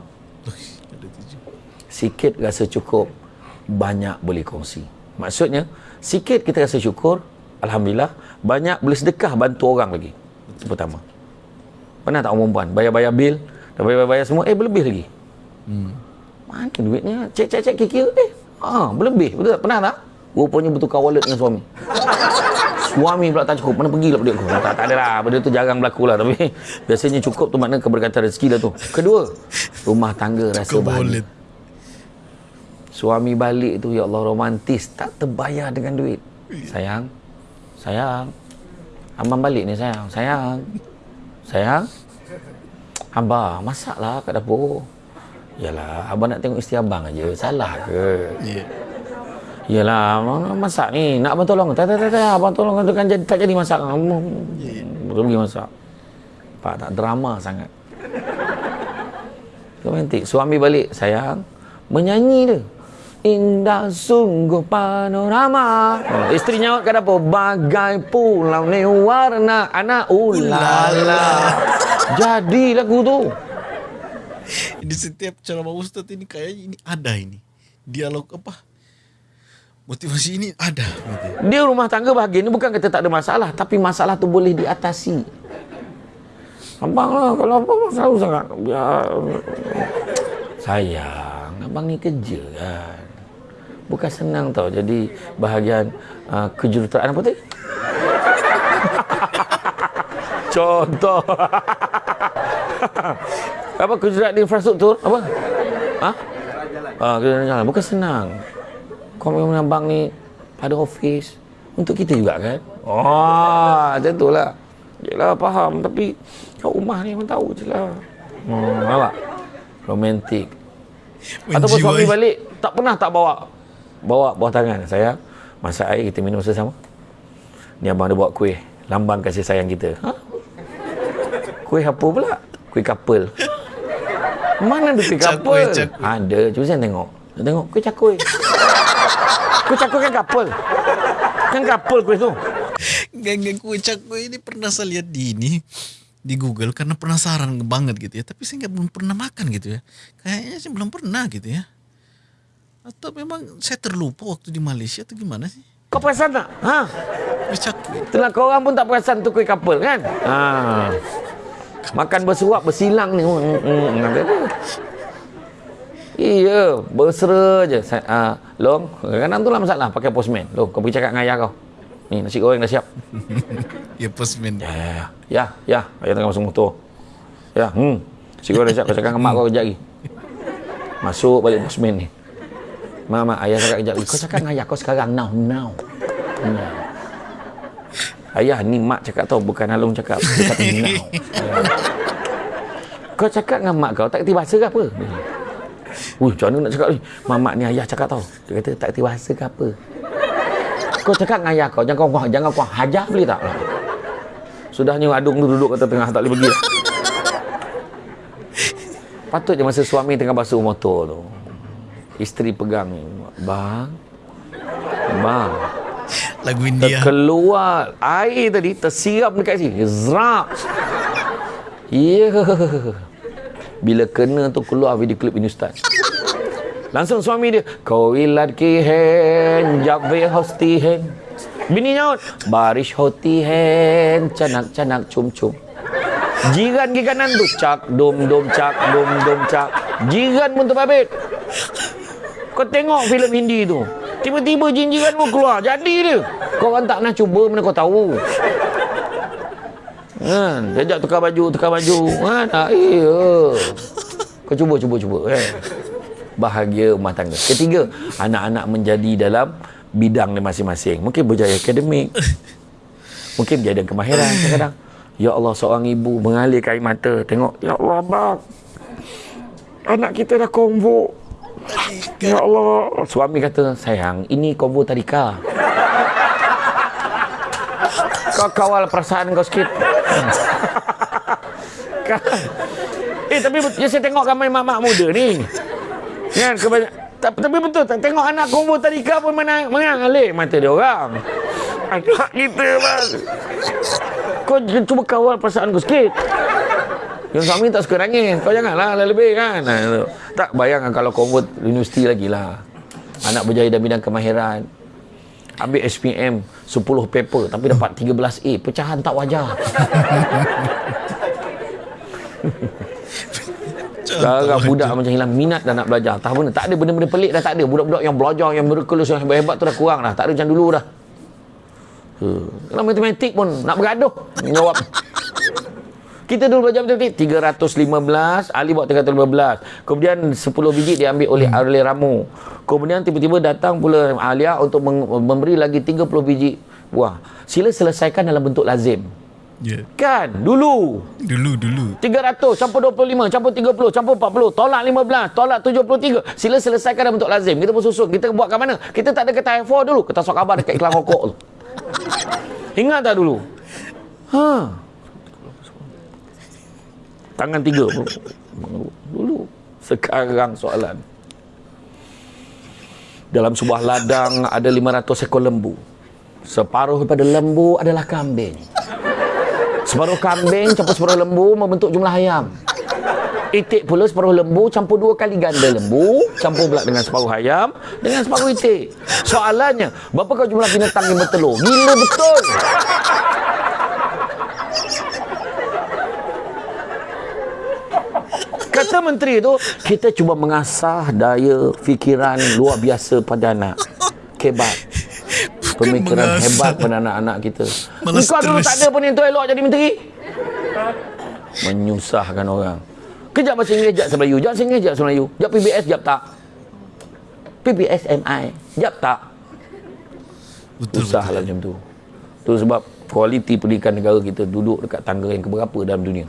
sikit rasa cukup, banyak boleh kongsi. Maksudnya, sikit kita rasa syukur, Alhamdulillah, banyak boleh sedekah bantu orang lagi. Itu pertama. Pernah tak orang perempuan bayar-bayar bil, dah bayar-bayar semua, eh berlebih lagi. Hmm. Mana duitnya? Cek-cek-cek kira eh, ah, berlebih. Betul tak? Pernah tak? Rupanya bertukar wallet dengan suami. Suami pula tak cukup. Mana pergi lah duit aku? Tak, tak ada lah. Benda tu jarang berlaku lah. Tapi biasanya cukup tu makna keberkatan rezeki lah tu. Kedua, rumah tangga rasa bahagia. Suami balik tu, ya Allah romantis. Tak terbayar dengan duit. Sayang, sayang. Abang balik ni sayang. Sayang. Sayang. Abang, masaklah kat dapur. Yalah, abang nak tengok isteri abang aja. Salah ke? Ya. Yalah, abang masak ni. Nak abang tolong? Tak, tak, tak, tak. Abang tolong tu kan jadi, tak jadi masak. Abang pergi masak. Pak tak drama sangat. Romantik. Suami balik, sayang. Menyanyi dia. Indah sungguh panorama. Oh, isteri nyaut kat dapur. Bagai pulau ni warna anak ulala. Jadi lagu tu. Di setiap ceramah Ustaz ini kayaknya ini ada ini. Dialog apa? Motivasi ini ada. Dia rumah tangga bahagia ni bukan kata tak ada masalah. Tapi masalah tu boleh diatasi. Abang lah, kalau apa masalah sangat. Ya, sayang, abang ni kerja kan. Bukan senang tau jadi bahagian uh, kejuruteraan apa tadi? Contoh. apa kejuruteraan infrastruktur? Apa? Ha? Ah, kejuruteraan jalan. Bukan senang. Kau memang abang ni pada office untuk kita juga kan? Oh, macam tu lah. Yelah, faham. Tapi kat rumah ni memang tahu je lah. Hmm, nampak? Romantik. Ataupun suami balik, tak pernah tak bawa bawa bawah tangan. Sayang, masak air kita minum bersama. Ni abang ada buat kuih. Lambang kasih sayang kita. Ha? Kuih apa pula? Kuih kapel. Mana ada kuih kapel? cakui. Ada. Cuba saya tengok. Saya tengok kuih cakui. kuih cakui kan kapel. Kan kapel kuih tu. Geng-geng kue cakwe ini pernah saya lihat di ini di Google karena penasaran banget gitu ya. Tapi saya nggak belum pernah makan gitu ya. Kayaknya sih belum pernah gitu ya. Atau memang saya terlupa waktu di Malaysia atau gimana sih? Kau perasan tak? Ha? Cakwe. Itulah kau orang pun tak perasan tu kuih kapel kan? Ha. Makan bersuap bersilang ni. Hmm, hmm, ada tu. Iya, bersera je. Sa- ah, Long, kadang tu lah masalah pakai postman. Long, kau pergi cakap dengan ayah kau. Ni nasi goreng dah siap. Ya postman. Ya, ya, ya. Ya, ya. Ayah tengah masuk motor. Ya, hmm. Nasi goreng dah siap. Kau cakap dengan mak kau kejap lagi. Masuk balik postman ni. Mak, mak, ayah cakap kejap. Kau cakap dengan ayah kau sekarang. Now, now. now. Ayah, ni mak cakap tau. Bukan Alung cakap. Dia kata now. Kau cakap dengan mak kau tak kerti bahasa ke apa? Ui, macam mana nak cakap ni? Mamak ni ayah cakap tau. Dia kata tak kerti bahasa ke apa? Kau cakap dengan ayah kau, jangan kau jangan kau hajar boleh tak? Sudahnya adung tu duduk kata tengah tak boleh pergi. Patutnya masa suami tengah basuh motor tu. Isteri pegang ni. Bang. Bang. Lagu India. Keluar air tadi tersirap dekat sini. Zrak. Ya. Yeah. Bila kena tu keluar video klip ini ustaz. Langsung suami dia. Kau ilat ki hen. Jabbe hosti hen. Bini nyaut. Barish hoti hen. Canak-canak cum-cum. Jiran ke kanan tu cak dom dom cak dom dom cak. Jiran pun terbabit. Kau tengok filem Hindi tu. Tiba-tiba jin-jiran pun keluar. Jadi dia. Kau orang tak nak cuba mana kau tahu. Kan, sejak tukar baju, tukar baju. Kan, ah, iya. Kau cuba, cuba, cuba. Kan? Bahagia rumah tangga. Ketiga, anak-anak menjadi dalam bidang dia masing-masing. Mungkin berjaya akademik. Mungkin berjaya kemahiran kadang-kadang. Ya Allah seorang ibu mengalir air mata tengok ya Allah bang anak kita dah konvo ya Allah. Suami kata sayang ini konvo tadika kau kawal perasaan kau sikit. Eh tapi ya saya tengok ramai mak-mak muda ni. Kan kebanyak tapi betul tengok anak konvo tadika pun menang mengalir mata dia orang. Anak kita bang kau cuba kawal perasaan kau sikit. Yang suami tak suka nangis. Kau janganlah lebih kan. Tak bayangkan kalau convert universiti lagi lah. Anak berjaya dalam bidang kemahiran. Ambil SPM 10 paper tapi dapat 13A. Pecahan tak wajar. Sekarang budak macam hilang minat dah nak belajar. Tak benda. Tak ada benda-benda pelik dah tak ada. Budak-budak yang belajar, yang miraculous, yang hebat-hebat tu dah kurang dah. Tak ada macam dulu dah. Kalau matematik pun nak bergaduh menjawab. Kita dulu belajar matematik 315, Ali buat 315. Kemudian 10 biji diambil oleh hmm. oleh Ramu. Kemudian tiba-tiba datang pula Alia untuk memberi lagi 30 biji buah. Sila selesaikan dalam bentuk lazim. Yeah. Kan? Dulu. Dulu, dulu. 300, campur 25, campur 30, campur 40, tolak 15, tolak 73. Sila selesaikan dalam bentuk lazim. Kita pun susun. Kita buat kat mana? Kita tak ada kata F4 dulu. Kita sok khabar dekat iklan rokok tu. Ingat tak dulu? Ha. Tangan tiga. Dulu. Sekarang soalan. Dalam sebuah ladang ada 500 ekor lembu. Separuh daripada lembu adalah kambing. Separuh kambing campur separuh lembu membentuk jumlah ayam. Itik pula separuh lembu campur dua kali ganda lembu campur pula dengan separuh ayam dengan separuh itik. Soalannya, berapa kau jumlah binatang yang bertelur? Gila betul. Kata menteri tu, kita cuba mengasah daya fikiran luar biasa pada anak. Kebat. Pemikiran hebat pada anak-anak kita. Kau dulu tak ada pun yang tu elok jadi menteri. Menyusahkan orang. Kejap bahasa Inggeris, jap bahasa Melayu. Jap bahasa Inggeris, jap bahasa Melayu. Jap PBS, jap tak. PBS MI, jap tak. Betul, Usah lah macam tu. Tu sebab kualiti pendidikan negara kita duduk dekat tangga yang keberapa dalam dunia.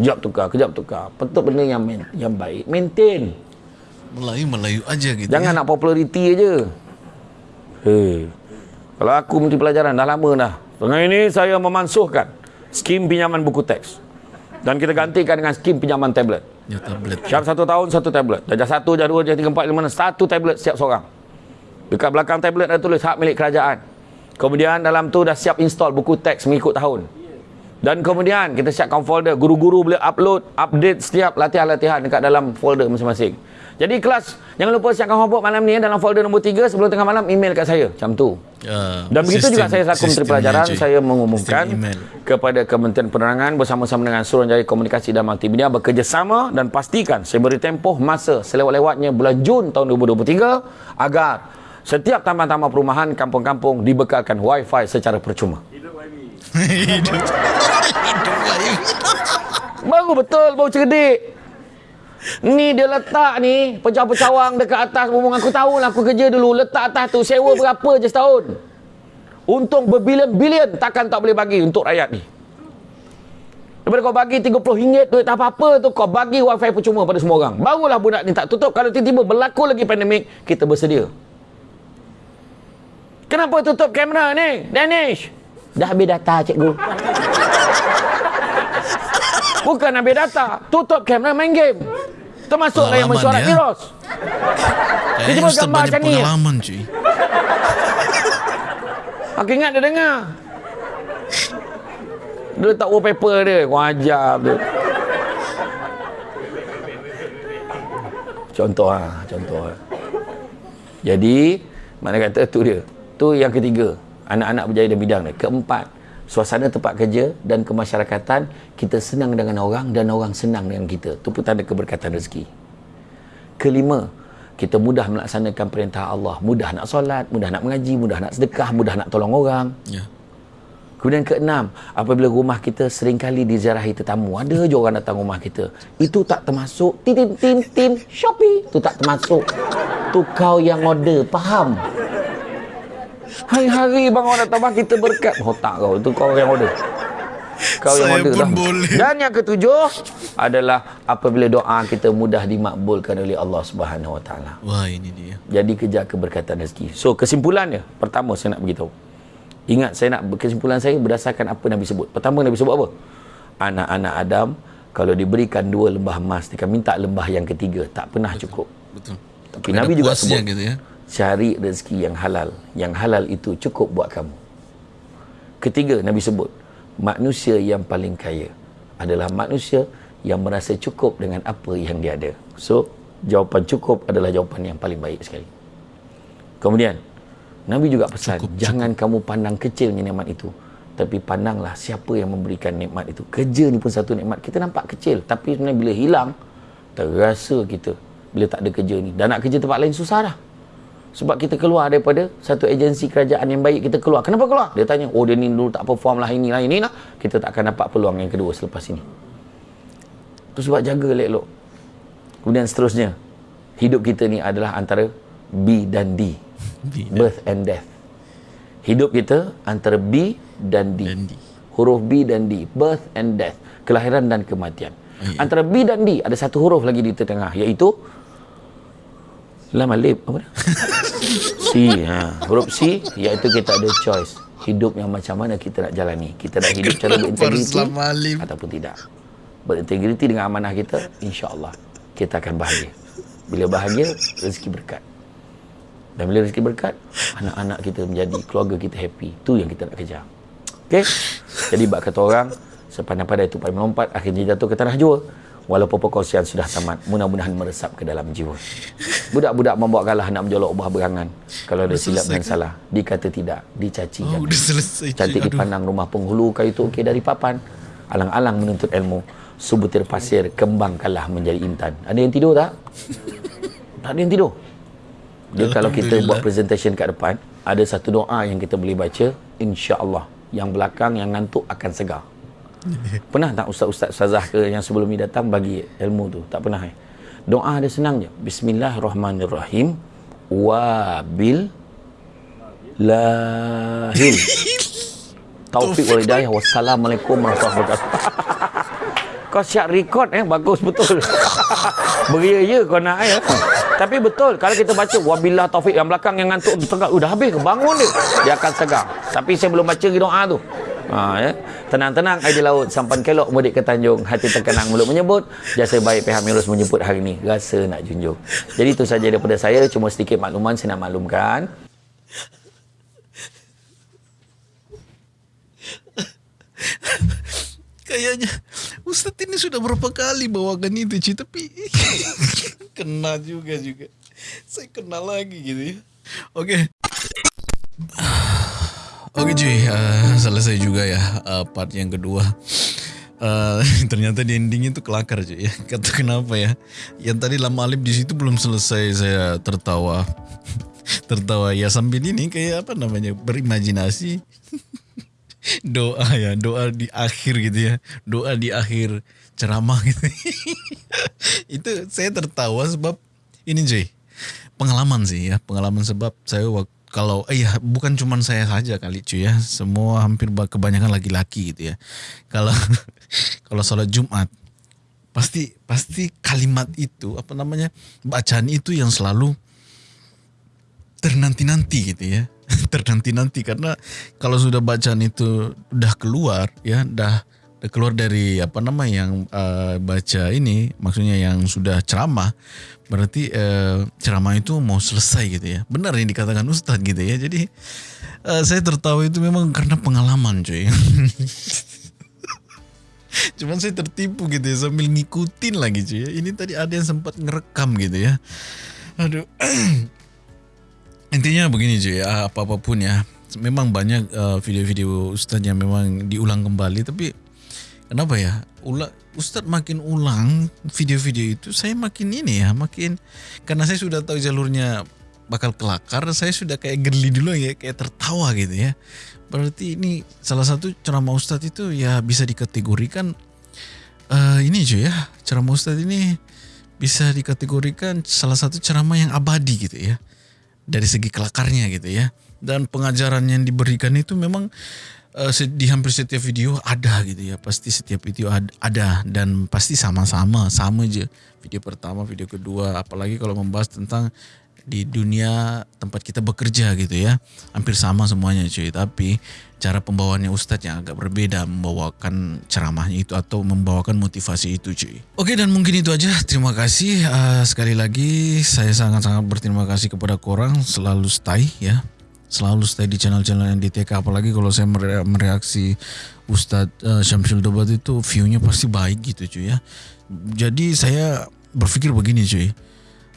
Jap tukar, kejap tukar. Betul benda yang main, yang baik. Maintain. Melayu-Melayu aja gitu. Jangan ya? nak populariti aja. Hei. Kalau aku menteri pelajaran dah lama dah. Tengah ini saya memansuhkan skim pinjaman buku teks. Dan kita gantikan dengan skim pinjaman tablet. Ya, tablet. Syarat satu tahun, satu tablet. Darjah satu, darjah dua, darjah tiga, empat, lima, satu tablet setiap seorang. Dekat belakang tablet ada tulis hak milik kerajaan. Kemudian dalam tu dah siap install buku teks mengikut tahun. Dan kemudian kita siapkan folder. Guru-guru boleh upload, update setiap latihan-latihan dekat dalam folder masing-masing. Jadi kelas, jangan lupa siapkan homework malam ni dalam folder nombor 3 sebelum tengah malam email kat saya. Macam tu. Uh, Dan begitu sistem, juga saya selaku Menteri Pelajaran, saya mengumumkan kepada Kementerian Penerangan bersama-sama dengan Suruhanjaya Komunikasi dan Multimedia bekerjasama dan pastikan saya beri tempoh masa selewat-lewatnya bulan Jun tahun 2023 agar setiap taman-taman perumahan kampung-kampung dibekalkan wifi secara percuma. Hidup Hidup. Baru betul, baru cerdik. Ni dia letak ni pecah-pecawang dekat atas rumah aku tahu lah aku kerja dulu letak atas tu sewa berapa je setahun untung berbilion-bilion takkan tak boleh bagi untuk rakyat ni Daripada kau bagi RM30 duit tak apa-apa tu kau bagi wifi percuma pada semua orang. Barulah budak ni tak tutup. Kalau tiba-tiba berlaku lagi pandemik, kita bersedia. Kenapa tutup kamera ni? Danish. Dah habis data cikgu. Bukan habis data. Tutup kamera main game. Termasuklah yang Pengalaman mesyuarat ya. Firoz. Kayaknya cuma Ustaz gambar banyak macam ni, ya? pengalaman cuy. Aku ingat dia dengar. Dia letak wallpaper dia. Kau ajar tu. Contoh lah. Contoh lah. Jadi, mana kata tu dia. Tu yang ketiga. Anak-anak berjaya dalam bidang dia. Keempat, suasana tempat kerja dan kemasyarakatan, kita senang dengan orang dan orang senang dengan kita. Tu pun tanda keberkatan rezeki. Kelima, kita mudah melaksanakan perintah Allah. Mudah nak solat, mudah nak mengaji, mudah nak sedekah, mudah nak tolong orang. Ya. Kemudian keenam, apabila rumah kita seringkali diziarahi tetamu, ada je orang datang rumah kita. Itu tak termasuk tin tin tin tin Shopee. Itu tak termasuk. Tu kau yang order, faham? Hari-hari bang orang datang rumah kita berkat. Oh tak kau, itu kau yang order. Kau yang Saya order pun dah. boleh. Dan yang ketujuh adalah apabila doa kita mudah dimakbulkan oleh Allah Subhanahu Wa Taala. Wah ini dia. Jadi kejar keberkatan rezeki. So kesimpulannya, pertama saya nak beritahu. Ingat saya nak kesimpulan saya berdasarkan apa Nabi sebut. Pertama Nabi sebut apa? Anak-anak Adam kalau diberikan dua lembah emas, dia akan minta lembah yang ketiga. Tak pernah cukup. Betul. Tapi Nabi juga sebut gitu ya. Cari rezeki yang halal. Yang halal itu cukup buat kamu. Ketiga Nabi sebut manusia yang paling kaya adalah manusia yang merasa cukup dengan apa yang dia ada. So, jawapan cukup adalah jawapan yang paling baik sekali. Kemudian, Nabi juga pesan, Cukup, jangan kamu pandang kecilnya nikmat itu. Tapi pandanglah siapa yang memberikan nikmat itu. Kerja ni pun satu nikmat. Kita nampak kecil. Tapi sebenarnya bila hilang, terasa kita bila tak ada kerja ni. Dan nak kerja tempat lain susah dah. Sebab kita keluar daripada satu agensi kerajaan yang baik, kita keluar. Kenapa keluar? Dia tanya, oh dia ni dulu tak perform lah, ini lah, ini lah. Kita tak akan dapat peluang yang kedua selepas ini. Itu sebab jaga elok-elok. Kemudian seterusnya, hidup kita ni adalah antara B dan D. B dan- Birth and death. Hidup kita antara B dan D. Dan D. Huruf B dan D. Birth and death. Kelahiran dan kematian. ya. Antara B dan D ada satu huruf lagi di tengah iaitu Lam alif apa dia? C. Ha. Huruf C iaitu kita ada choice. Hidup yang macam mana kita nak jalani. Kita nak hidup cara Kenapa berintegriti ataupun tidak. Berintegriti dengan amanah kita, insya-Allah kita akan bahagia. Bila bahagia, rezeki berkat. Dan bila rezeki berkat, anak-anak kita menjadi, keluarga kita happy. Itu yang kita nak kejar. Okey? Jadi bak kata orang, sepandai-pandai tupai melompat, akhirnya jatuh ke tanah jua. Walaupun perkongsian sudah tamat, mudah-mudahan meresap ke dalam jiwa. Budak-budak membawa kalah nak menjolok buah berangan. Kalau ada Dah silap dan ke? salah, dikata tidak, dicaci Oh, udah selesai. Cantik Aduh. dipandang rumah penghulu kayu tu okey dari papan. Alang-alang menuntut ilmu. Subutir pasir kembang kalah menjadi intan. Ada yang tidur tak? tak ada yang tidur. Dia kalau kita buat presentation kat depan, ada satu doa yang kita boleh baca, insya-Allah. Yang belakang yang ngantuk akan segar. Pernah tak ustaz-ustaz ustazah ke yang sebelum ni datang bagi ilmu tu? Tak pernah eh. Doa dia senang je. Bismillahirrahmanirrahim. Wabil lahil. Taufik wal hidayah. Wassalamualaikum warahmatullahi wabarakatuh. kau siap rekod eh bagus betul. Beria je kau nak eh. Tapi betul kalau kita baca wabillah taufik yang belakang yang ngantuk tu tengah udah habis ke bangun dia. Dia akan segar. Tapi saya belum baca doa tu. Ha, ya. Tenang-tenang air di laut sampan kelok mudik ke Tanjung hati terkenang mulut menyebut jasa baik pihak Mirus menyebut hari ini rasa nak junjung. Jadi itu saja daripada saya cuma sedikit makluman saya nak maklumkan. Kayaknya Ustaz ini sudah berapa kali bawakan itu cuy Tapi Kena juga juga. Saya kena lagi gitu ya. Oke Oke cuy. Uh, Selesai juga ya uh, Part yang kedua. Uh, Ternyata di ending itu kelakar cuy. Ya Kata kenapa ya? Yang tadi lama alif di situ belum selesai Saya tertawa. Tertawa ya sambil ini kayak apa namanya Berimajinasi. Doa ya doa di akhir gitu ya. Doa di akhir ceramah gitu. Itu saya tertawa sebab ini Jay pengalaman sih ya pengalaman sebab saya waktu kalau eh bukan cuman saya saja kali cuy ya. Semua hampir ba- kebanyakan laki-laki gitu ya. Kalau kalau sholat Jumat pasti pasti kalimat itu apa namanya bacaan itu yang selalu ternanti-nanti gitu ya. Ternanti-nanti karena kalau sudah bacaan itu udah keluar ya udah keluar dari apa nama yang eh, baca ini maksudnya yang sudah ceramah berarti eh, ceramah itu mau selesai gitu ya benar yang dikatakan Ustadz gitu ya jadi eh, saya tertawa itu memang karena pengalaman cuy Cuman saya tertipu gitu ya sambil ngikutin lagi cuy ya. Ini tadi ada yang sempat ngerekam gitu ya. Aduh. Intinya begini cuy ya, apa-apapun ya. Memang banyak uh, video-video Ustadz yang memang diulang kembali tapi kenapa ya? Ula, Ustadz makin ulang video-video itu saya makin ini ya, makin karena saya sudah tahu jalurnya bakal kelakar, saya sudah kayak geli dulu ya, kayak tertawa gitu ya. Berarti ini salah satu ceramah Ustadz itu ya bisa dikategorikan eh ini cuy ya, ceramah Ustadz ini bisa dikategorikan salah satu ceramah yang abadi gitu ya dari segi kelakarnya gitu ya dan pengajaran yang diberikan itu memang eh, di hampir setiap video ada gitu ya. Pasti setiap video ad- ada dan pasti sama-sama. Sama aja video pertama video kedua. Apalagi kalau membahas tentang di dunia tempat kita bekerja gitu ya. Hampir sama semuanya cuy. Tapi cara pembawaannya Ustadz yang agak berbeda membawakan ceramahnya itu atau membawakan motivasi itu cuy. Oke dan mungkin itu aja. Terima kasih. Eh, sekali lagi saya sangat-sangat berterima kasih kepada korang. Selalu stay ya selalu stay di channel-channel NDTK apalagi kalau saya mere- mereaksi Ustadz eh, Syamsul Dobat itu view-nya pasti baik gitu cuy ya jadi saya berpikir begini cuy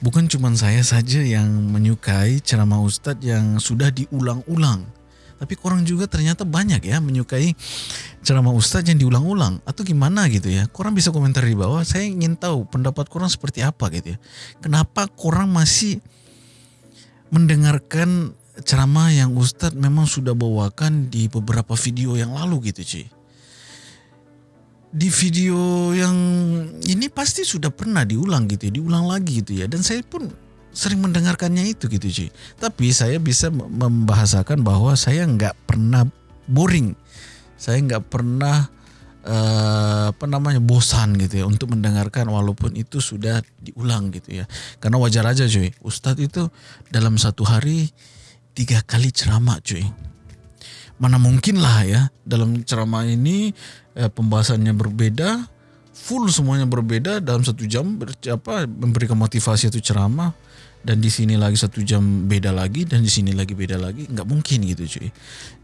bukan cuma saya saja yang menyukai ceramah Ustadz yang sudah diulang-ulang. Tapi korang juga ternyata banyak ya menyukai ceramah Ustadz yang diulang-ulang. Atau gimana gitu ya. Korang bisa komentar di bawah. Saya ingin tahu pendapat korang seperti apa gitu ya. Kenapa korang masih mendengarkan ceramah yang Ustadz memang sudah bawakan di beberapa video yang lalu gitu cuy di video yang ini pasti sudah pernah diulang gitu ya, diulang lagi gitu ya. Dan saya pun sering mendengarkannya itu gitu cuy. Tapi saya bisa mem- membahasakan bahwa saya nggak pernah boring. Saya nggak pernah eh, apa namanya bosan gitu ya untuk mendengarkan walaupun itu sudah diulang gitu ya. Karena wajar aja cuy. Ustadz itu dalam satu hari tiga kali ceramah cuy. Mana mungkin lah ya dalam ceramah ini eh, pembahasannya berbeda full semuanya berbeda dalam satu jam ber, apa memberikan motivasi itu ceramah dan di sini lagi satu jam beda lagi dan di sini lagi beda lagi nggak mungkin gitu cuy.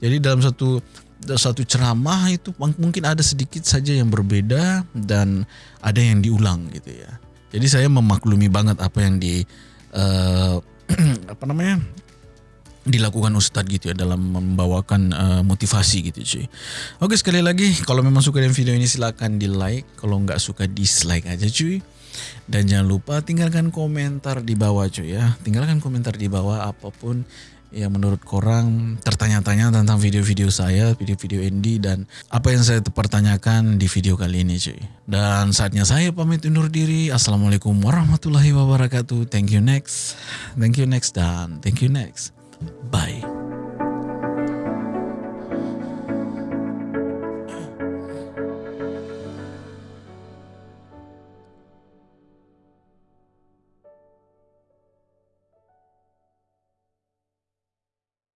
Jadi dalam satu satu ceramah itu mung- mungkin ada sedikit saja yang berbeda dan ada yang diulang gitu ya. Jadi saya memaklumi banget apa yang di eh, apa namanya dilakukan Ustadz gitu ya dalam membawakan eh, motivasi gitu cuy. Oke sekali lagi kalau memang suka dengan video ini silakan di like, kalau nggak suka dislike aja cuy. Dan jangan lupa tinggalkan komentar di bawah cuy ya. Tinggalkan komentar di bawah apa pun yang menurut korang tertanya-tanya tentang video-video saya, video-video Andy dan apa yang saya pertanyakan di video kali ini cuy. Dan saatnya saya pamit undur diri. Assalamualaikum warahmatullahi wabarakatuh. Thank you next. Thank you next dan thank you next. Bye.